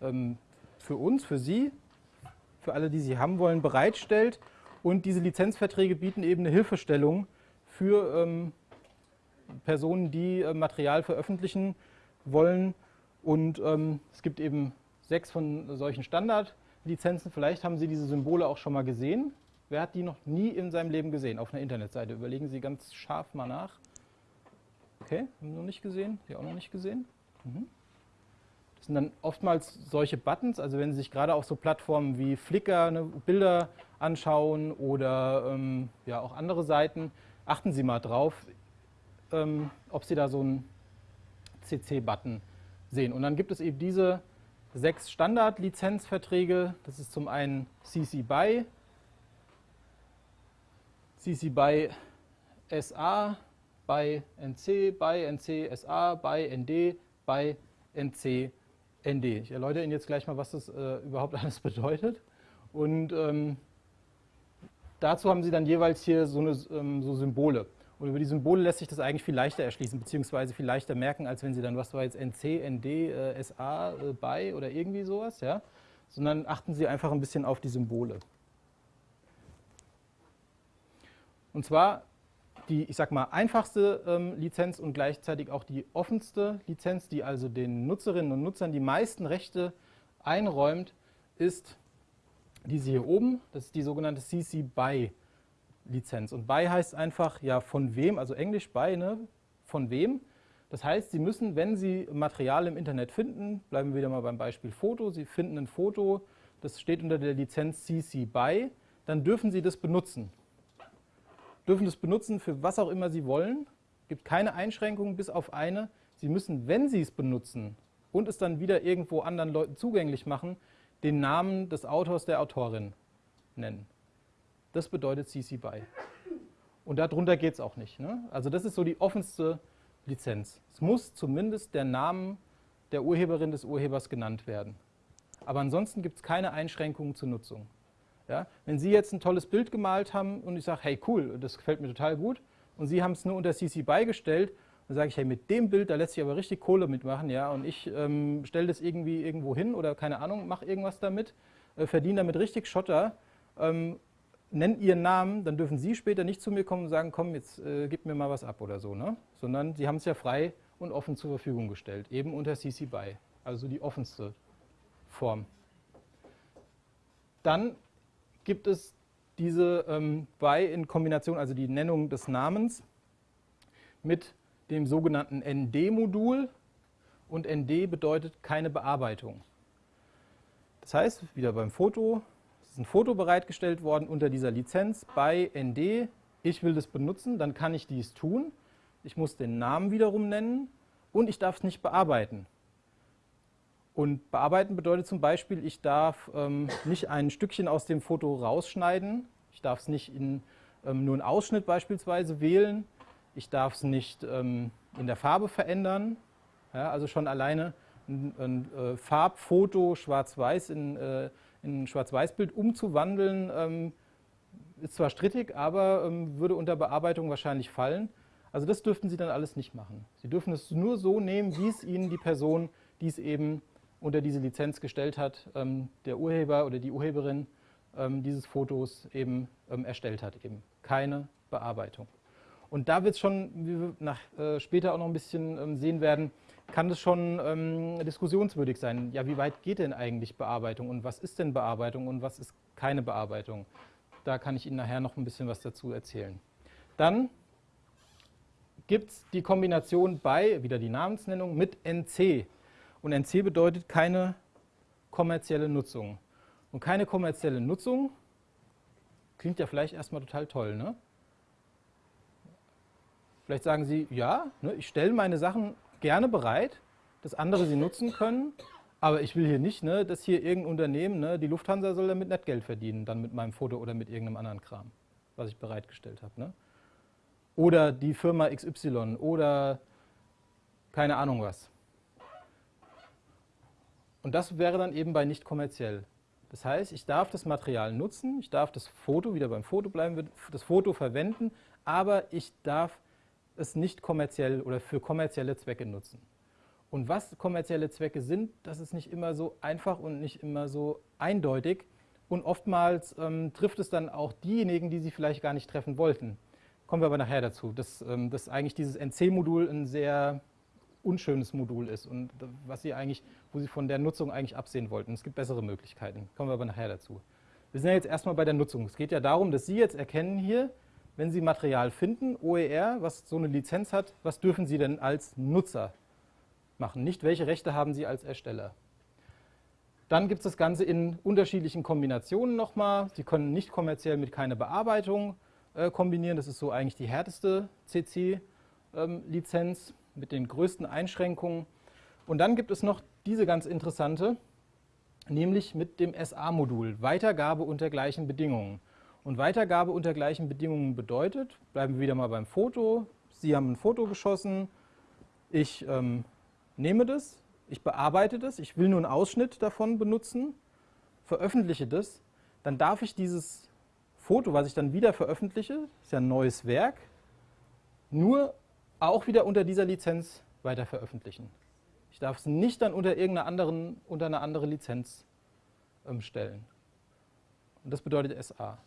ähm, für uns, für Sie, für alle, die sie haben wollen, bereitstellt. Und diese Lizenzverträge bieten eben eine Hilfestellung für ähm, Personen, die äh, Material veröffentlichen wollen. Und ähm, es gibt eben sechs von solchen Standardlizenzen. Vielleicht haben Sie diese Symbole auch schon mal gesehen. Wer hat die noch nie in seinem Leben gesehen auf einer Internetseite? Überlegen Sie ganz scharf mal nach. Okay, haben Sie noch nicht gesehen? Sie auch noch nicht gesehen? Mhm. Das sind dann oftmals solche Buttons, also wenn Sie sich gerade auf so Plattformen wie Flickr ne, Bilder anschauen oder ähm, ja, auch andere Seiten, achten Sie mal drauf, ähm, ob Sie da so einen CC-Button sehen. Und dann gibt es eben diese sechs Standard-Lizenzverträge. Das ist zum einen CC BY, CC BY SA, BY NC, BY NC SA, BY ND, BY NC ND. Ich erläutere Ihnen jetzt gleich mal, was das äh, überhaupt alles bedeutet. Und ähm, dazu haben Sie dann jeweils hier so, eine, ähm, so Symbole. Und über die Symbole lässt sich das eigentlich viel leichter erschließen, beziehungsweise viel leichter merken, als wenn Sie dann, was war jetzt NC, ND, äh, SA, äh, BY oder irgendwie sowas, ja. Sondern achten Sie einfach ein bisschen auf die Symbole. Und zwar die, ich sag mal, einfachste ähm, Lizenz und gleichzeitig auch die offenste Lizenz, die also den Nutzerinnen und Nutzern die meisten Rechte einräumt, ist diese hier oben. Das ist die sogenannte CC BY Lizenz. Und BY heißt einfach, ja, von wem, also Englisch BY, ne, von wem. Das heißt, Sie müssen, wenn Sie Material im Internet finden, bleiben wir wieder mal beim Beispiel Foto, Sie finden ein Foto, das steht unter der Lizenz CC BY, dann dürfen Sie das benutzen dürfen das benutzen für was auch immer sie wollen. Es gibt keine Einschränkungen bis auf eine. Sie müssen, wenn sie es benutzen und es dann wieder irgendwo anderen Leuten zugänglich machen, den Namen des Autors, der Autorin nennen. Das bedeutet CC BY. Und darunter geht es auch nicht. Ne? Also das ist so die offenste Lizenz. Es muss zumindest der Name der Urheberin des Urhebers genannt werden. Aber ansonsten gibt es keine Einschränkungen zur Nutzung. Ja? Wenn Sie jetzt ein tolles Bild gemalt haben und ich sage, hey cool, das gefällt mir total gut, und Sie haben es nur unter CC beigestellt, dann sage ich, hey, mit dem Bild, da lässt sich aber richtig Kohle mitmachen, ja, und ich ähm, stelle das irgendwie irgendwo hin oder keine Ahnung, mache irgendwas damit, äh, verdiene damit richtig Schotter, ähm, nennen Ihren Namen, dann dürfen Sie später nicht zu mir kommen und sagen, komm, jetzt äh, gib mir mal was ab oder so, ne? sondern Sie haben es ja frei und offen zur Verfügung gestellt, eben unter CC BY, also die offenste Form. Dann gibt es diese ähm, by in Kombination, also die Nennung des Namens, mit dem sogenannten ND-Modul. Und ND bedeutet keine Bearbeitung. Das heißt, wieder beim Foto, es ist ein Foto bereitgestellt worden unter dieser Lizenz bei ND. Ich will das benutzen, dann kann ich dies tun. Ich muss den Namen wiederum nennen und ich darf es nicht bearbeiten. Und bearbeiten bedeutet zum Beispiel, ich darf ähm, nicht ein Stückchen aus dem Foto rausschneiden. Ich darf es nicht in ähm, nur einen Ausschnitt beispielsweise wählen. Ich darf es nicht ähm, in der Farbe verändern. Ja, also schon alleine ein, ein äh, Farbfoto schwarz-weiß in, äh, in ein Schwarz-Weiß-Bild umzuwandeln, ähm, ist zwar strittig, aber ähm, würde unter Bearbeitung wahrscheinlich fallen. Also das dürften Sie dann alles nicht machen. Sie dürfen es nur so nehmen, wie es Ihnen die Person, die es eben unter diese Lizenz gestellt hat, ähm, der Urheber oder die Urheberin ähm, dieses Fotos eben ähm, erstellt hat. Eben keine Bearbeitung. Und da wird es schon, wie wir nach, äh, später auch noch ein bisschen ähm, sehen werden, kann es schon ähm, diskussionswürdig sein. Ja, wie weit geht denn eigentlich Bearbeitung und was ist denn Bearbeitung und was ist keine Bearbeitung? Da kann ich Ihnen nachher noch ein bisschen was dazu erzählen. Dann gibt es die Kombination bei, wieder die Namensnennung, mit NC. Und NC bedeutet keine kommerzielle Nutzung. Und keine kommerzielle Nutzung klingt ja vielleicht erstmal total toll, ne? Vielleicht sagen Sie, ja, ne, ich stelle meine Sachen gerne bereit, dass andere sie nutzen können, aber ich will hier nicht, ne, dass hier irgendein Unternehmen, ne, die Lufthansa soll damit nicht Geld verdienen, dann mit meinem Foto oder mit irgendeinem anderen Kram, was ich bereitgestellt habe. Ne? Oder die Firma XY oder keine Ahnung was. Und das wäre dann eben bei nicht kommerziell. Das heißt, ich darf das Material nutzen, ich darf das Foto, wieder beim Foto bleiben, das Foto verwenden, aber ich darf es nicht kommerziell oder für kommerzielle Zwecke nutzen. Und was kommerzielle Zwecke sind, das ist nicht immer so einfach und nicht immer so eindeutig. Und oftmals ähm, trifft es dann auch diejenigen, die sie vielleicht gar nicht treffen wollten. Kommen wir aber nachher dazu, dass, ähm, dass eigentlich dieses NC-Modul ein sehr unschönes Modul ist und was sie eigentlich, wo sie von der Nutzung eigentlich absehen wollten. Es gibt bessere Möglichkeiten. Kommen wir aber nachher dazu. Wir sind ja jetzt erstmal bei der Nutzung. Es geht ja darum, dass Sie jetzt erkennen hier, wenn Sie Material finden, OER, was so eine Lizenz hat, was dürfen Sie denn als Nutzer machen? Nicht, welche Rechte haben Sie als Ersteller? Dann gibt es das Ganze in unterschiedlichen Kombinationen nochmal. Sie können nicht kommerziell mit keiner Bearbeitung äh, kombinieren. Das ist so eigentlich die härteste CC-Lizenz ähm, mit den größten Einschränkungen. Und dann gibt es noch diese ganz interessante, nämlich mit dem SA-Modul, Weitergabe unter gleichen Bedingungen. Und Weitergabe unter gleichen Bedingungen bedeutet, bleiben wir wieder mal beim Foto, Sie haben ein Foto geschossen, ich ähm, nehme das, ich bearbeite das, ich will nur einen Ausschnitt davon benutzen, veröffentliche das, dann darf ich dieses Foto, was ich dann wieder veröffentliche, ist ja ein neues Werk, nur auch wieder unter dieser Lizenz weiter veröffentlichen. Ich darf es nicht dann unter irgendeiner anderen, unter eine andere Lizenz ähm, stellen. Und das bedeutet SA.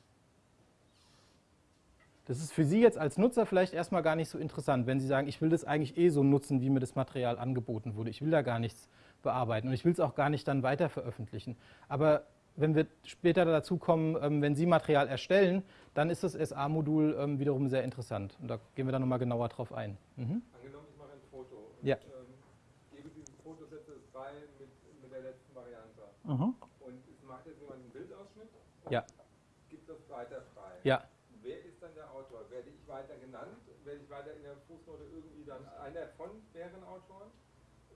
Das ist für Sie jetzt als Nutzer vielleicht erstmal gar nicht so interessant, wenn Sie sagen, ich will das eigentlich eh so nutzen, wie mir das Material angeboten wurde. Ich will da gar nichts bearbeiten und ich will es auch gar nicht dann weiter veröffentlichen. Aber wenn wir später dazu kommen, ähm, wenn Sie Material erstellen, dann ist das SA-Modul ähm, wiederum sehr interessant. Und da gehen wir dann nochmal genauer drauf ein. Mhm. Angenommen, ich mache ein Foto und ja. ähm, gebe dieses Fotosätze frei mit, mit der letzten Variante. Mhm. Und es macht jetzt jemand einen Bildausschnitt und ja. gibt das weiter frei. Ja. Wer ist dann der Autor? Werde ich weiter genannt? Werde ich weiter in der Fußnote irgendwie dann einer von deren Autoren?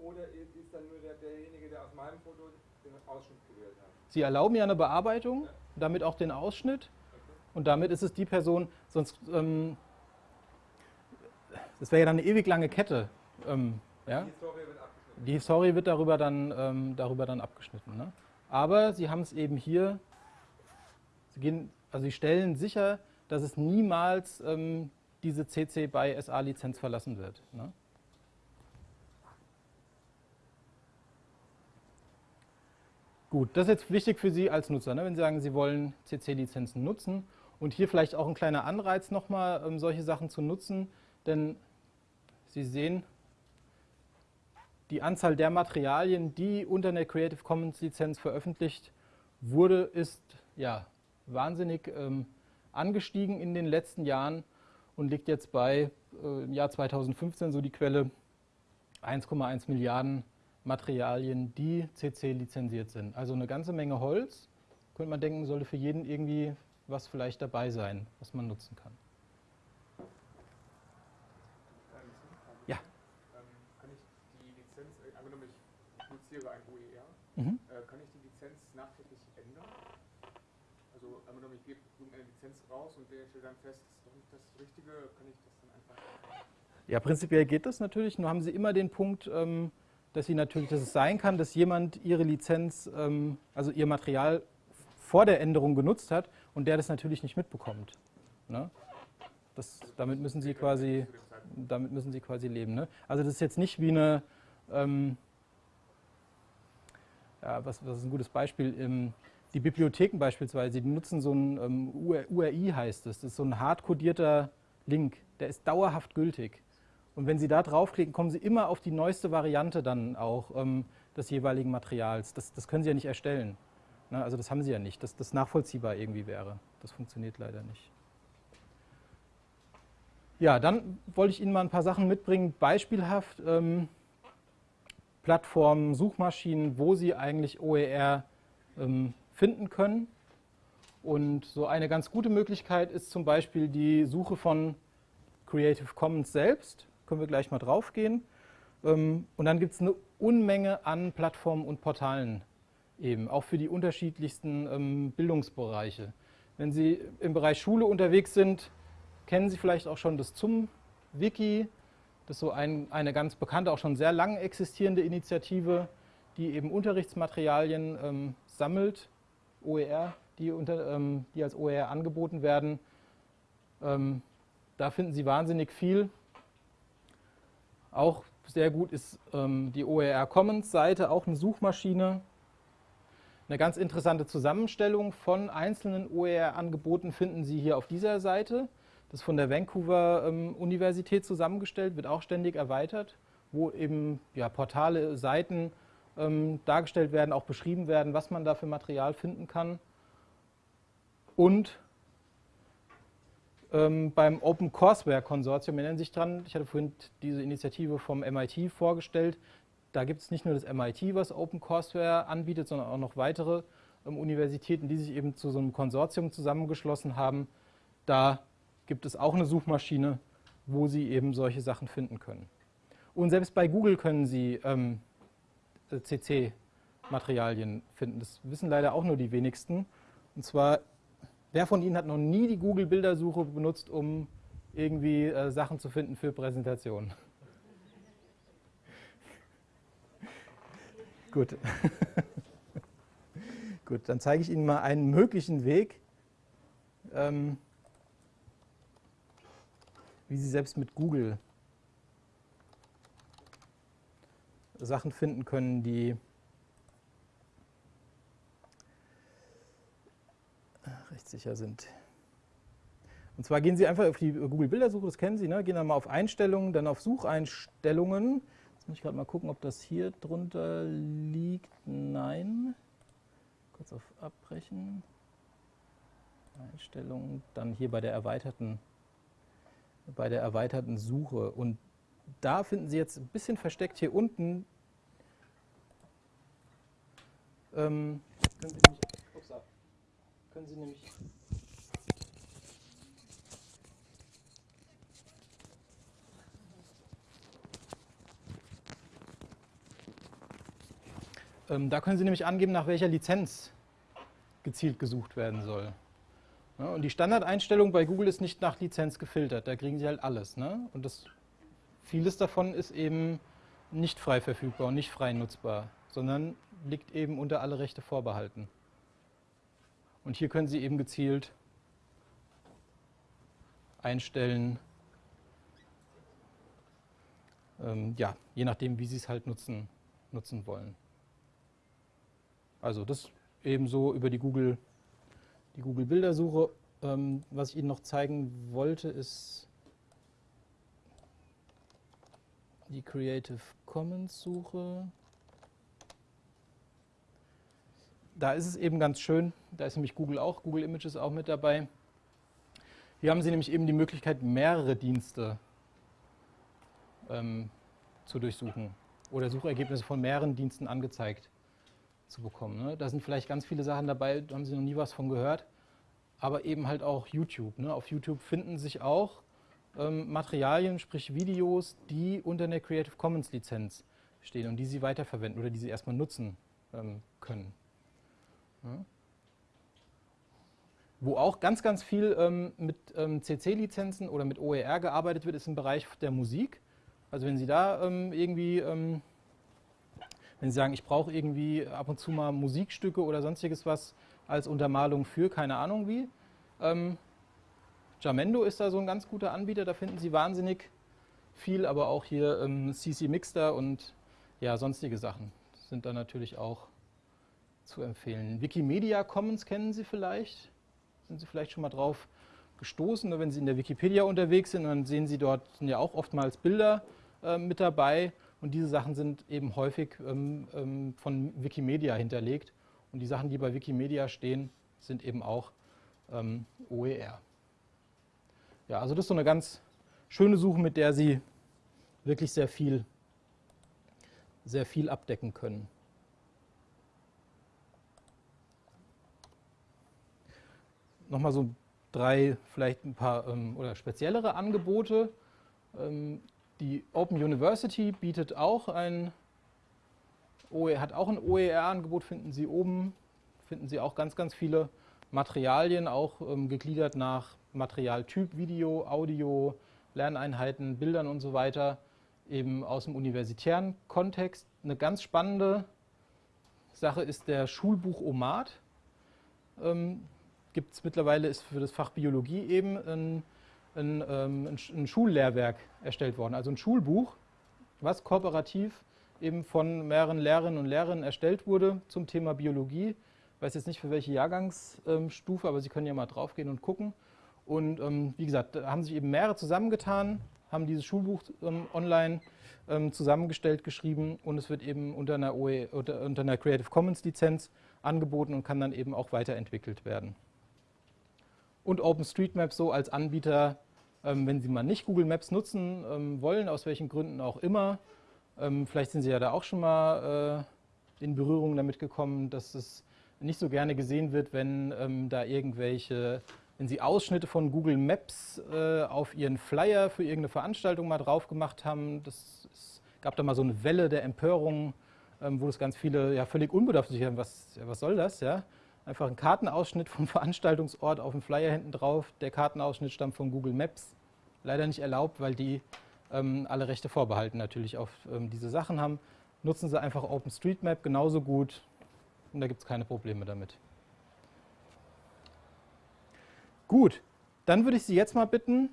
Oder ist dann nur der, derjenige, der aus meinem Foto den Ausschnitt gewählt hat? Sie erlauben ja eine Bearbeitung, damit auch den Ausschnitt. Okay. Und damit ist es die Person, sonst, ähm, das wäre ja dann eine ewig lange Kette. Ähm, ja? Die Historie wird abgeschnitten. Die Historie wird darüber dann, ähm, darüber dann abgeschnitten. Ne? Aber Sie haben es eben hier, Sie, gehen, also Sie stellen sicher, dass es niemals ähm, diese CC by SA-Lizenz verlassen wird. Ne? Gut, das ist jetzt wichtig für Sie als Nutzer, ne? wenn Sie sagen, Sie wollen CC-Lizenzen nutzen. Und hier vielleicht auch ein kleiner Anreiz nochmal, um solche Sachen zu nutzen, denn Sie sehen, die Anzahl der Materialien, die unter einer Creative Commons Lizenz veröffentlicht wurde, ist ja wahnsinnig ähm, angestiegen in den letzten Jahren und liegt jetzt bei äh, im Jahr 2015 so die Quelle 1,1 Milliarden Materialien, die CC lizenziert sind. Also eine ganze Menge Holz. Könnte man denken, sollte für jeden irgendwie was vielleicht dabei sein, was man nutzen kann. Ja. Ähm, kann ich die Lizenz, äh, angenommen ich produziere ein OER, mhm. äh, kann ich die Lizenz nachträglich ändern? Also angenommen ich gebe irgendeine Lizenz raus und der stellt dann fest, das ist doch nicht das Richtige, kann ich das dann einfach... Ja, prinzipiell geht das natürlich. Nur haben Sie immer den Punkt, ähm, dass sie natürlich, dass es sein kann, dass jemand ihre Lizenz, ähm, also ihr Material vor der Änderung genutzt hat und der das natürlich nicht mitbekommt. Ne? Das, damit müssen sie quasi, damit müssen sie quasi leben. Ne? Also das ist jetzt nicht wie eine, ähm, ja, was, was ist ein gutes Beispiel? Ähm, die Bibliotheken beispielsweise, die nutzen so ein ähm, URI heißt es, das ist so ein hardcodierter Link, der ist dauerhaft gültig. Und wenn Sie da draufklicken, kommen Sie immer auf die neueste Variante dann auch ähm, des jeweiligen Materials. Das, das, können Sie ja nicht erstellen. Ne? Also das haben Sie ja nicht, dass das nachvollziehbar irgendwie wäre. Das funktioniert leider nicht. Ja, dann wollte ich Ihnen mal ein paar Sachen mitbringen, beispielhaft ähm, Plattformen, Suchmaschinen, wo Sie eigentlich OER ähm, finden können. Und so eine ganz gute Möglichkeit ist zum Beispiel die Suche von Creative Commons selbst können wir gleich mal drauf gehen. Ähm, und dann gibt es eine Unmenge an Plattformen und Portalen eben, auch für die unterschiedlichsten ähm, Bildungsbereiche. Wenn Sie im Bereich Schule unterwegs sind, kennen Sie vielleicht auch schon das ZUM-Wiki. Das ist so ein, eine ganz bekannte, auch schon sehr lange existierende Initiative, die eben Unterrichtsmaterialien ähm, sammelt, OER, die, unter, ähm, die als OER angeboten werden. Ähm, da finden Sie wahnsinnig viel Auch sehr gut ist ähm, die OER Commons Seite, auch eine Suchmaschine. Eine ganz interessante Zusammenstellung von einzelnen OER-Angeboten finden Sie hier auf dieser Seite. Das ist von der Vancouver ähm, Universität zusammengestellt, wird auch ständig erweitert, wo eben ja, Portale, Seiten ähm, dargestellt werden, auch beschrieben werden, was man da für Material finden kann. Und ähm, beim Open Courseware Konsortium erinnern Sie sich dran, ich hatte vorhin diese Initiative vom MIT vorgestellt. Da gibt es nicht nur das MIT, was Open Courseware anbietet, sondern auch noch weitere ähm, Universitäten, die sich eben zu so einem Konsortium zusammengeschlossen haben. Da gibt es auch eine Suchmaschine, wo Sie eben solche Sachen finden können. Und selbst bei Google können Sie ähm, CC-Materialien finden. Das wissen leider auch nur die wenigsten. Und zwar Wer von Ihnen hat noch nie die Google-Bildersuche benutzt, um irgendwie äh, Sachen zu finden für Präsentationen? Gut. Gut, dann zeige ich Ihnen mal einen möglichen Weg, ähm, wie Sie selbst mit Google Sachen finden können, die rechtssicher sind. Und zwar gehen Sie einfach auf die Google-Bildersuche, das kennen Sie, ne? gehen dann mal auf Einstellungen, dann auf Sucheinstellungen. Jetzt muss ich gerade mal gucken, ob das hier drunter liegt. Nein. Kurz auf Abbrechen. Einstellungen, dann hier bei der erweiterten, bei der erweiterten Suche. Und da finden Sie jetzt ein bisschen versteckt hier unten. Ähm, können Sie nämlich können Sie nämlich ähm, da können Sie nämlich angeben, nach welcher Lizenz gezielt gesucht werden soll. Und die Standardeinstellung bei Google ist nicht nach Lizenz gefiltert, da kriegen Sie halt alles. Ne? Und das, vieles davon ist eben nicht frei verfügbar und nicht frei nutzbar, sondern liegt eben unter alle Rechte vorbehalten. Und hier können Sie eben gezielt einstellen, ähm, ja, je nachdem, wie Sie es halt nutzen, nutzen wollen. Also das ebenso über die Google, die Google Bildersuche. Ähm, was ich Ihnen noch zeigen wollte, ist die Creative Commons Suche. Da ist es eben ganz schön, da ist nämlich Google auch, Google Images auch mit dabei. Hier haben Sie nämlich eben die Möglichkeit, mehrere Dienste ähm, zu durchsuchen oder Suchergebnisse von mehreren Diensten angezeigt zu bekommen. Ne? Da sind vielleicht ganz viele Sachen dabei, da haben Sie noch nie was von gehört, aber eben halt auch YouTube. Ne? Auf YouTube finden sich auch ähm, Materialien, sprich Videos, die unter einer Creative Commons Lizenz stehen und die Sie weiterverwenden oder die Sie erstmal nutzen ähm, können. Wo auch ganz, ganz viel ähm, mit ähm, CC-Lizenzen oder mit OER gearbeitet wird, ist im Bereich der Musik. Also wenn Sie da ähm, irgendwie, ähm, wenn Sie sagen, ich brauche irgendwie ab und zu mal Musikstücke oder sonstiges was als Untermalung für, keine Ahnung wie. Ähm, Jamendo ist da so ein ganz guter Anbieter, da finden Sie wahnsinnig viel, aber auch hier CC ähm, Mixter und ja, sonstige Sachen sind da natürlich auch zu empfehlen. Wikimedia Commons kennen Sie vielleicht, sind Sie vielleicht schon mal drauf gestoßen. Wenn Sie in der Wikipedia unterwegs sind, dann sehen Sie dort sind ja auch oftmals Bilder äh, mit dabei und diese Sachen sind eben häufig ähm, ähm, von Wikimedia hinterlegt und die Sachen, die bei Wikimedia stehen, sind eben auch ähm, OER. Ja, also das ist so eine ganz schöne Suche, mit der Sie wirklich sehr viel, sehr viel abdecken können. Nochmal so drei, vielleicht ein paar ähm, oder speziellere Angebote. Ähm, die Open University bietet auch ein OE, hat auch ein OER-Angebot, finden Sie oben, finden Sie auch ganz, ganz viele Materialien, auch ähm, gegliedert nach Materialtyp, Video, Audio, Lerneinheiten, Bildern und so weiter, eben aus dem universitären Kontext. Eine ganz spannende Sache ist der Schulbuch OMAT. Ähm, gibt es mittlerweile, ist für das Fach Biologie eben ein, ein, ähm, ein, ein, Schullehrwerk erstellt worden, also ein Schulbuch, was kooperativ eben von mehreren Lehrerinnen und Lehrern erstellt wurde zum Thema Biologie. Ich weiß jetzt nicht für welche Jahrgangsstufe, aber Sie können ja mal draufgehen und gucken. Und ähm, wie gesagt, da haben sich eben mehrere zusammengetan, haben dieses Schulbuch ähm, online ähm, zusammengestellt, geschrieben und es wird eben unter einer, OE, unter, unter einer Creative Commons Lizenz angeboten und kann dann eben auch weiterentwickelt werden. Und OpenStreetMap so als Anbieter, ähm, wenn Sie mal nicht Google Maps nutzen ähm, wollen, aus welchen Gründen auch immer, ähm, vielleicht sind Sie ja da auch schon mal äh, in Berührung damit gekommen, dass es nicht so gerne gesehen wird, wenn da irgendwelche, wenn Sie Ausschnitte von Google Maps äh, auf Ihren Flyer für irgendeine Veranstaltung mal drauf gemacht haben. Das es gab da mal so eine Welle der Empörung, wo es ganz viele ja völlig unbedarft sich haben, was, ja, was soll das, ja? Einfach ein Kartenausschnitt vom Veranstaltungsort auf dem Flyer hinten drauf. Der Kartenausschnitt stammt von Google Maps. Leider nicht erlaubt, weil die ähm, alle Rechte vorbehalten natürlich auf ähm, diese Sachen haben. Nutzen Sie einfach OpenStreetMap genauso gut und da gibt es keine Probleme damit. Gut, dann würde ich Sie jetzt mal bitten,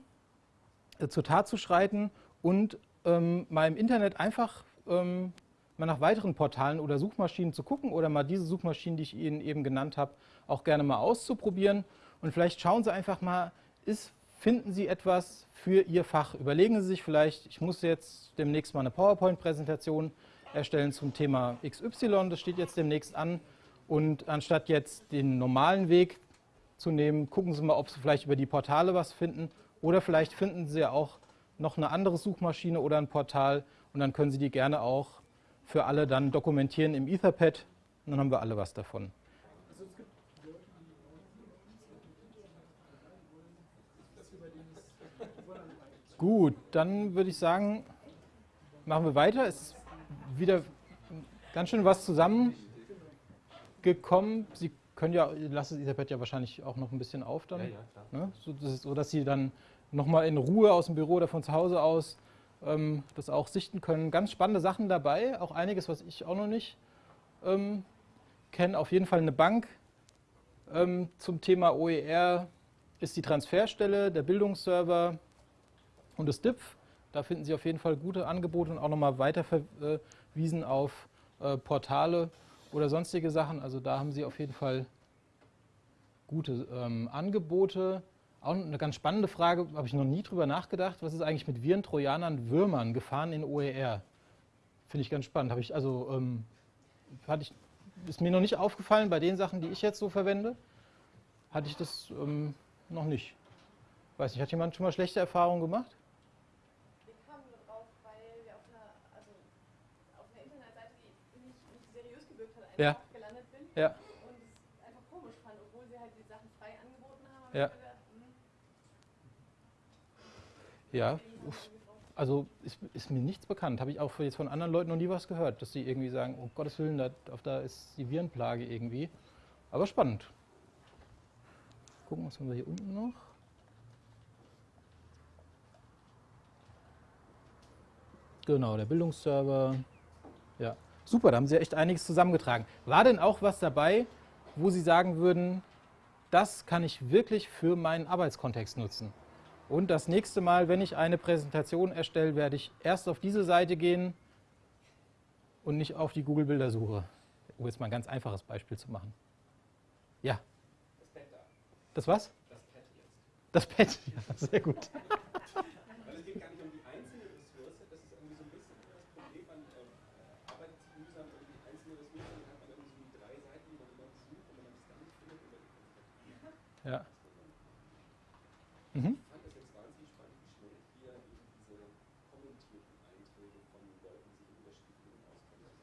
äh, zur Tat zu schreiten und ähm, mal im Internet einfach ähm, mal nach weiteren Portalen oder Suchmaschinen zu gucken oder mal diese Suchmaschinen, die ich Ihnen eben genannt habe, auch gerne mal auszuprobieren. Und vielleicht schauen Sie einfach mal, ist, finden Sie etwas für Ihr Fach? Überlegen Sie sich vielleicht, ich muss jetzt demnächst mal eine PowerPoint-Präsentation erstellen zum Thema XY, das steht jetzt demnächst an. Und anstatt jetzt den normalen Weg zu nehmen, gucken Sie mal, ob Sie vielleicht über die Portale was finden. Oder vielleicht finden Sie ja auch noch eine andere Suchmaschine oder ein Portal und dann können Sie die gerne auch für alle dann dokumentieren im Etherpad und dann haben wir alle was davon. Gut, dann würde ich sagen, machen wir weiter. Es ist wieder ganz schön was zusammengekommen. Sie können ja, lassen das Etherpad ja wahrscheinlich auch noch ein bisschen auf dann, Ja, ja, ne? so, dass, so dass Sie dann nochmal in Ruhe aus dem Büro oder von zu Hause aus ähm, das auch sichten können. Ganz spannende Sachen dabei, auch einiges, was ich auch noch nicht ähm, kenne. Auf jeden Fall eine Bank ähm, zum Thema OER ist die Transferstelle, der Bildungsserver und das DIPF. Da finden Sie auf jeden Fall gute Angebote und auch nochmal weiter verwiesen auf äh, Portale oder sonstige Sachen. Also da haben Sie auf jeden Fall gute ähm, Angebote. Auch eine ganz spannende Frage, habe ich noch nie drüber nachgedacht. Was ist eigentlich mit Viren, Trojanern, Würmern, Gefahren in OER? Finde ich ganz spannend. Habe ich, also, ähm, hatte ich, ist mir noch nicht aufgefallen bei den Sachen, die ich jetzt so verwende. Hatte ich das ähm, noch nicht. Weiß nicht, hat jemand schon mal schlechte Erfahrungen gemacht? Wir kamen drauf, weil wir auf einer, also auf einer Internetseite, die nicht, nicht seriös gewirkt hat, einfach Ja. gelandet bin. Ja. Und es einfach komisch fand, obwohl sie halt die Sachen frei angeboten haben. Hab Ja. ich gedacht, hm, Ja, also ist, ist mir nichts bekannt. Habe ich auch jetzt von anderen Leuten noch nie was gehört, dass die irgendwie sagen, oh Gottes Willen, da, da ist die Virenplage irgendwie. Aber spannend. Gucken, was haben wir hier unten noch? Genau, der Bildungsserver. Ja, super, da haben Sie echt einiges zusammengetragen. War denn auch was dabei, wo Sie sagen würden, das kann ich wirklich für meinen Arbeitskontext nutzen? Und das nächste Mal, wenn ich eine Präsentation erstelle, werde ich erst auf diese Seite gehen und nicht auf die Google-Bildersuche. Um jetzt mal ein ganz einfaches Beispiel zu machen. Ja. Das was? Das Pad, ja, sehr gut. Weil es geht gar nicht um die einzelne Ressource, das ist irgendwie so ein bisschen das Problem, man ähm, arbeitet sich mühsam um die einzelne Ressource, dann hat man irgendwie so die drei Seiten, die man immer sucht und wenn man das dann nicht findet, oder Ja. Mhm. ich fand das jetzt wahnsinnig spannend, wie schnell hier eben diese kommentierten Einträge von Leuten sich in unterschiedlichen Auskommen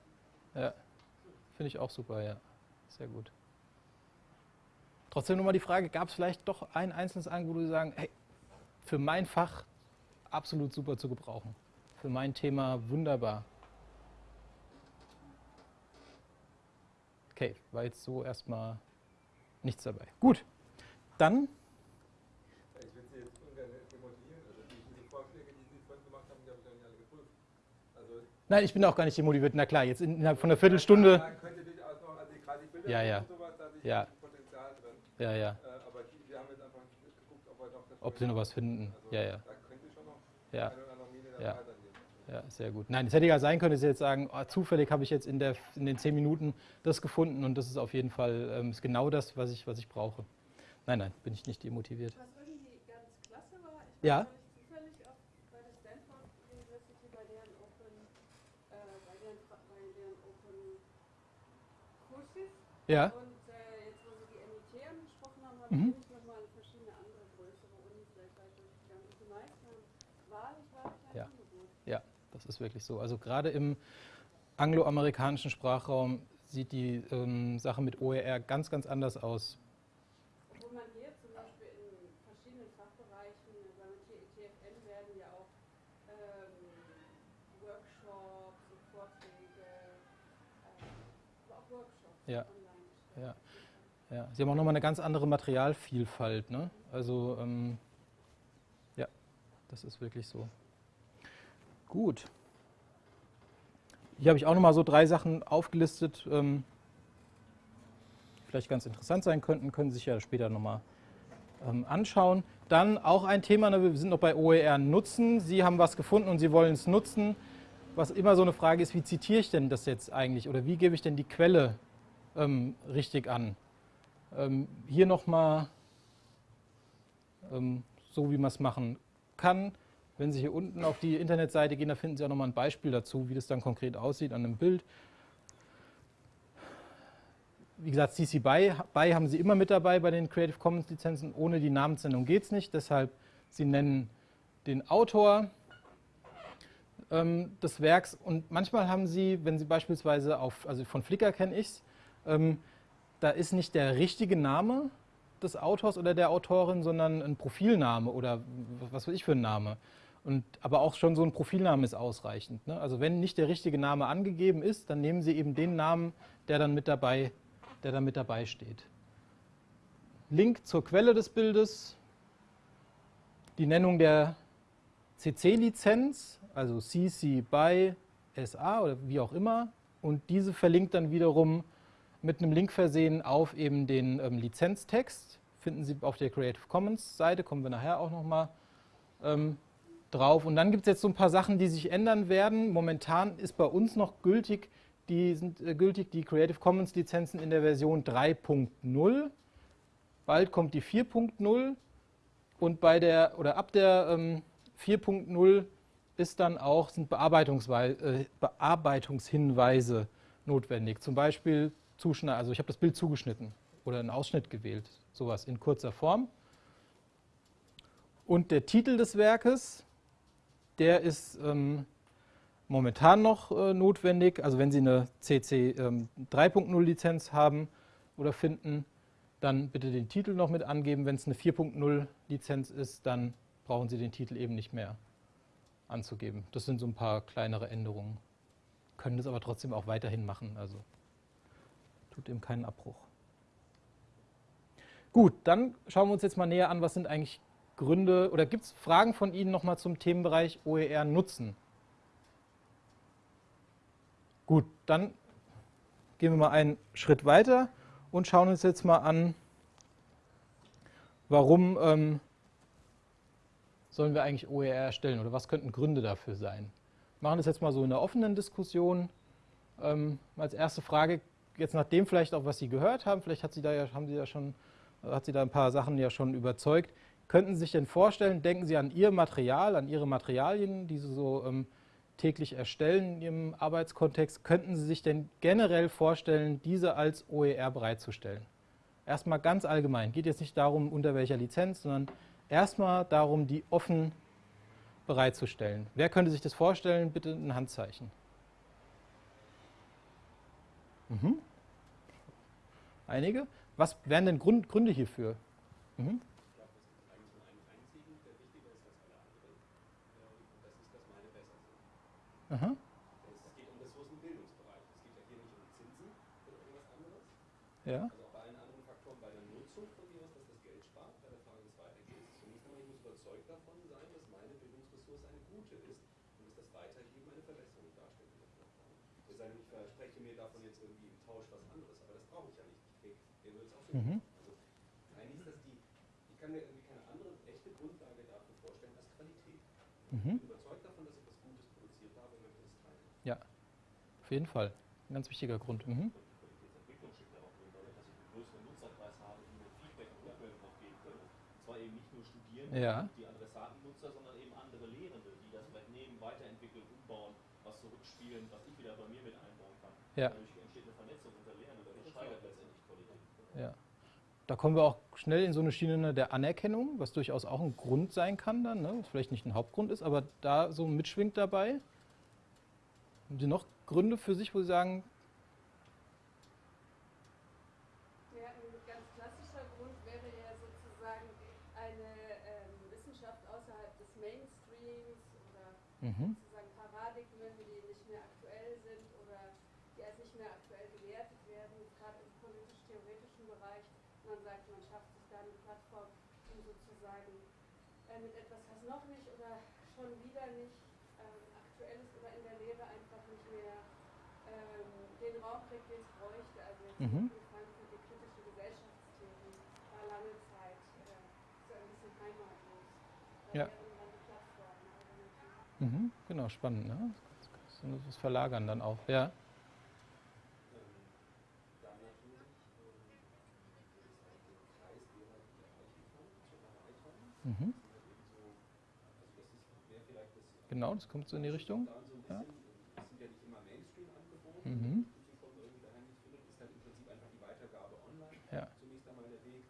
Ja, finde ich auch super, ja. Sehr gut. Trotzdem nochmal die Frage, gab es vielleicht doch ein einzelnes Angebot, wo Sie sagen, hey, für mein Fach absolut super zu gebrauchen. Für mein Thema wunderbar. Okay, war jetzt so erstmal nichts dabei. Gut, dann, Ja, Ich will Sie jetzt ungern demotivieren. Also die, diese Vorschläge, die Sie vorhin gemacht haben, die habe ich noch nicht alle geprüft. Also nein, ich bin auch gar nicht demotiviert, na klar, jetzt innerhalb von einer Viertelstunde. Da könnte durchaus noch, also gerade die Bilder Ja, ja. und sowas, da sehe ich Ja. viel Potenzial drin. Ja, ja, Äh, aber die, wir haben jetzt einfach geguckt, ob wir noch das ob Sie noch was finden. Also Ja, ja, Da könnte schon noch ja. eine oder andere Mine Ja. dabei. Ja, sehr gut. Nein, es hätte ja sein können, dass Sie jetzt sagen, oh, zufällig habe ich jetzt in, der, in den zehn Minuten das gefunden und das ist auf jeden Fall ähm, ist genau das, was ich, was ich brauche. Nein, nein, bin ich nicht demotiviert. Was irgendwie ganz klasse war, ich Ja. war neulich zufällig auch bei der Stanford University bei deren Open, äh, bei deren, Fra- bei deren Open Kurses. Ja, Und äh, jetzt, wo Sie die MIT angesprochen haben, habe Mhm. ich nochmal verschiedene andere größere Unis weltweit durchgegangen. Und die meisten haben wahrlich, wahrlich ein Ja. Angebot. ja, das ist wirklich so. Also gerade im angloamerikanischen Sprachraum sieht die ähm, Sache mit OER ganz, ganz anders aus. Obwohl man hier zum Beispiel in verschiedenen Fachbereichen, beim TFN werden ja auch ähm, Workshops und Vorträge, aber auch Workshops Ja. Ja, Sie haben auch nochmal eine ganz andere Materialvielfalt. Ne? Also, ähm, ja, das ist wirklich so. Gut. Hier habe ich auch nochmal so drei Sachen aufgelistet, ähm, die vielleicht ganz interessant sein könnten, können Sie sich ja später nochmal ähm, anschauen. Dann auch ein Thema, ne, wir sind noch bei OER Nutzen. Sie haben was gefunden und Sie wollen es nutzen. Was immer so eine Frage ist, wie zitiere ich denn das jetzt eigentlich oder wie gebe ich denn die Quelle ähm, richtig an? Ähm, hier nochmal ähm, so, wie man es machen kann. Wenn Sie hier unten auf die Internetseite gehen, da finden Sie auch nochmal ein Beispiel dazu, wie das dann konkret aussieht an einem Bild. Wie gesagt, CC BY, BY haben Sie immer mit dabei bei den Creative Commons Lizenzen. Ohne die Namensnennung geht es nicht. Deshalb, Sie nennen den Autor ähm, des Werks und manchmal haben Sie, wenn Sie beispielsweise auf, also von Flickr kenne ich es, ähm, da ist nicht der richtige Name des Autors oder der Autorin, sondern ein Profilname oder was weiß ich für ein Name. Und, aber auch schon so ein Profilname ist ausreichend. Ne? Also wenn nicht der richtige Name angegeben ist, dann nehmen Sie eben den Namen, der dann mit dabei, der dann mit dabei steht. Link zur Quelle des Bildes, die Nennung der CC-Lizenz, also CC by SA oder wie auch immer, und diese verlinkt dann wiederum mit einem Link versehen auf eben den ähm, Lizenztext. Finden Sie auf der Creative Commons Seite, kommen wir nachher auch nochmal ähm, drauf. Und dann gibt es jetzt so ein paar Sachen, die sich ändern werden. Momentan ist bei uns noch gültig, die sind äh, gültig die Creative Commons Lizenzen in der Version 3.0. Bald kommt die 4.0 und bei der oder ab der ähm, 4.0 ist dann auch sind äh, Bearbeitungshinweise notwendig. Zum Beispiel zuschneiden, also ich habe das Bild zugeschnitten oder einen Ausschnitt gewählt, sowas in kurzer Form. Und der Titel des Werkes, der ist ähm, momentan noch äh, notwendig. Also wenn Sie eine CC ähm, 3.0 Lizenz haben oder finden, dann bitte den Titel noch mit angeben. Wenn es eine 4.0 Lizenz ist, dann brauchen Sie den Titel eben nicht mehr anzugeben. Das sind so ein paar kleinere Änderungen. Können das aber trotzdem auch weiterhin machen. Also tut ihm keinen Abbruch. Gut, dann schauen wir uns jetzt mal näher an, was sind eigentlich Gründe oder gibt es Fragen von Ihnen nochmal zum Themenbereich OER nutzen? Gut, dann gehen wir mal einen Schritt weiter und schauen uns jetzt mal an, warum ähm, sollen wir eigentlich OER erstellen oder was könnten Gründe dafür sein? Machen das jetzt mal so in der offenen Diskussion. Ähm, als erste Frage, jetzt nach dem vielleicht auch, was Sie gehört haben, vielleicht hat Sie da ja, haben Sie ja schon, hat Sie da ein paar Sachen ja schon überzeugt. Könnten Sie sich denn vorstellen, denken Sie an Ihr Material, an Ihre Materialien, die Sie so ähm, täglich erstellen in Ihrem Arbeitskontext, könnten Sie sich denn generell vorstellen, diese als OER bereitzustellen? Erstmal ganz allgemein, geht jetzt nicht darum, unter welcher Lizenz, sondern erstmal darum, die offen bereitzustellen. Wer könnte sich das vorstellen? Bitte ein Handzeichen. Mhm. Einige? Was wären denn Grund, Gründe hierfür? Mhm. Aha. Es geht um Ressourcenbildungsbereich. Es geht ja hier nicht um Zinsen oder irgendwas anderes. Also auch bei allen anderen Faktoren, bei der Nutzung von mir, dass das Geld spart, bei der Frage des Weitergebens. Zunächst einmal, ich muss überzeugt davon sein, dass meine Bildungsressource eine gute ist und dass das Weitergeben eine Verbesserung darstellt ich verspreche mir davon jetzt irgendwie im Tausch was anderes, aber das brauche ich ja nicht. Ich kriege den Null auch so. Mhm. Eigentlich ist das die, ich kann mir irgendwie keine andere echte Grundlage dafür vorstellen als Qualität. Mhm. Ich bin überzeugt davon, dass ich was Gutes produziert habe Auf jeden Fall. Ein ganz wichtiger Grund. Mhm. Qualitätsentwicklung ja auch drin, oder? dass ich einen größeren Nutzerkreis habe, die mir Feedback und Rückmeldung auch geben können. Und zwar eben nicht nur Studierende, Ja. die Adressatennutzer, sondern eben andere Lehrende, die das vielleicht weiterentwickeln, umbauen, was zurückspielen, was ich wieder bei mir mit einbauen kann. Ja. Dadurch entsteht eine Vernetzung unter Lehrenden, das steigert letztendlich Qualität. Ja. Da kommen wir auch schnell in so eine Schiene der Anerkennung, was durchaus auch ein Grund sein kann dann, ne? was vielleicht nicht ein Hauptgrund ist, aber da so mitschwingt dabei. Haben Sie noch Gründe für sich, wo Sie sagen, Ja, ein ganz klassischer Grund wäre ja sozusagen eine ähm, Wissenschaft außerhalb des Mainstreams oder mhm, sozusagen Paradigmen, die nicht mehr aktuell sind oder die als nicht mehr aktuell gewertet werden, gerade im politisch-theoretischen Bereich. Man sagt, man schafft sich da eine Plattform, um sozusagen äh, mit etwas, was noch nicht oder schon wieder nicht ähm, aktuell ist oder in der Lehre einfach nicht mehr ähm, den Raum kriegt, den es bräuchte. Also jetzt Mhm. die kritische Gesellschaftstheorie war lange Zeit äh, so ein bisschen heimatlos. Da Ja. dann die Plattformen alternativ. mhm, genau, spannend, ne? So Das Verlagern dann auch, ja. Ähm, Genau, das kommt so in die Richtung. Ja. Mhm. die schon irgendwie daheim nicht findet, ist dann im Prinzip einfach die Weitergabe online Ja. zunächst einmal der Weg.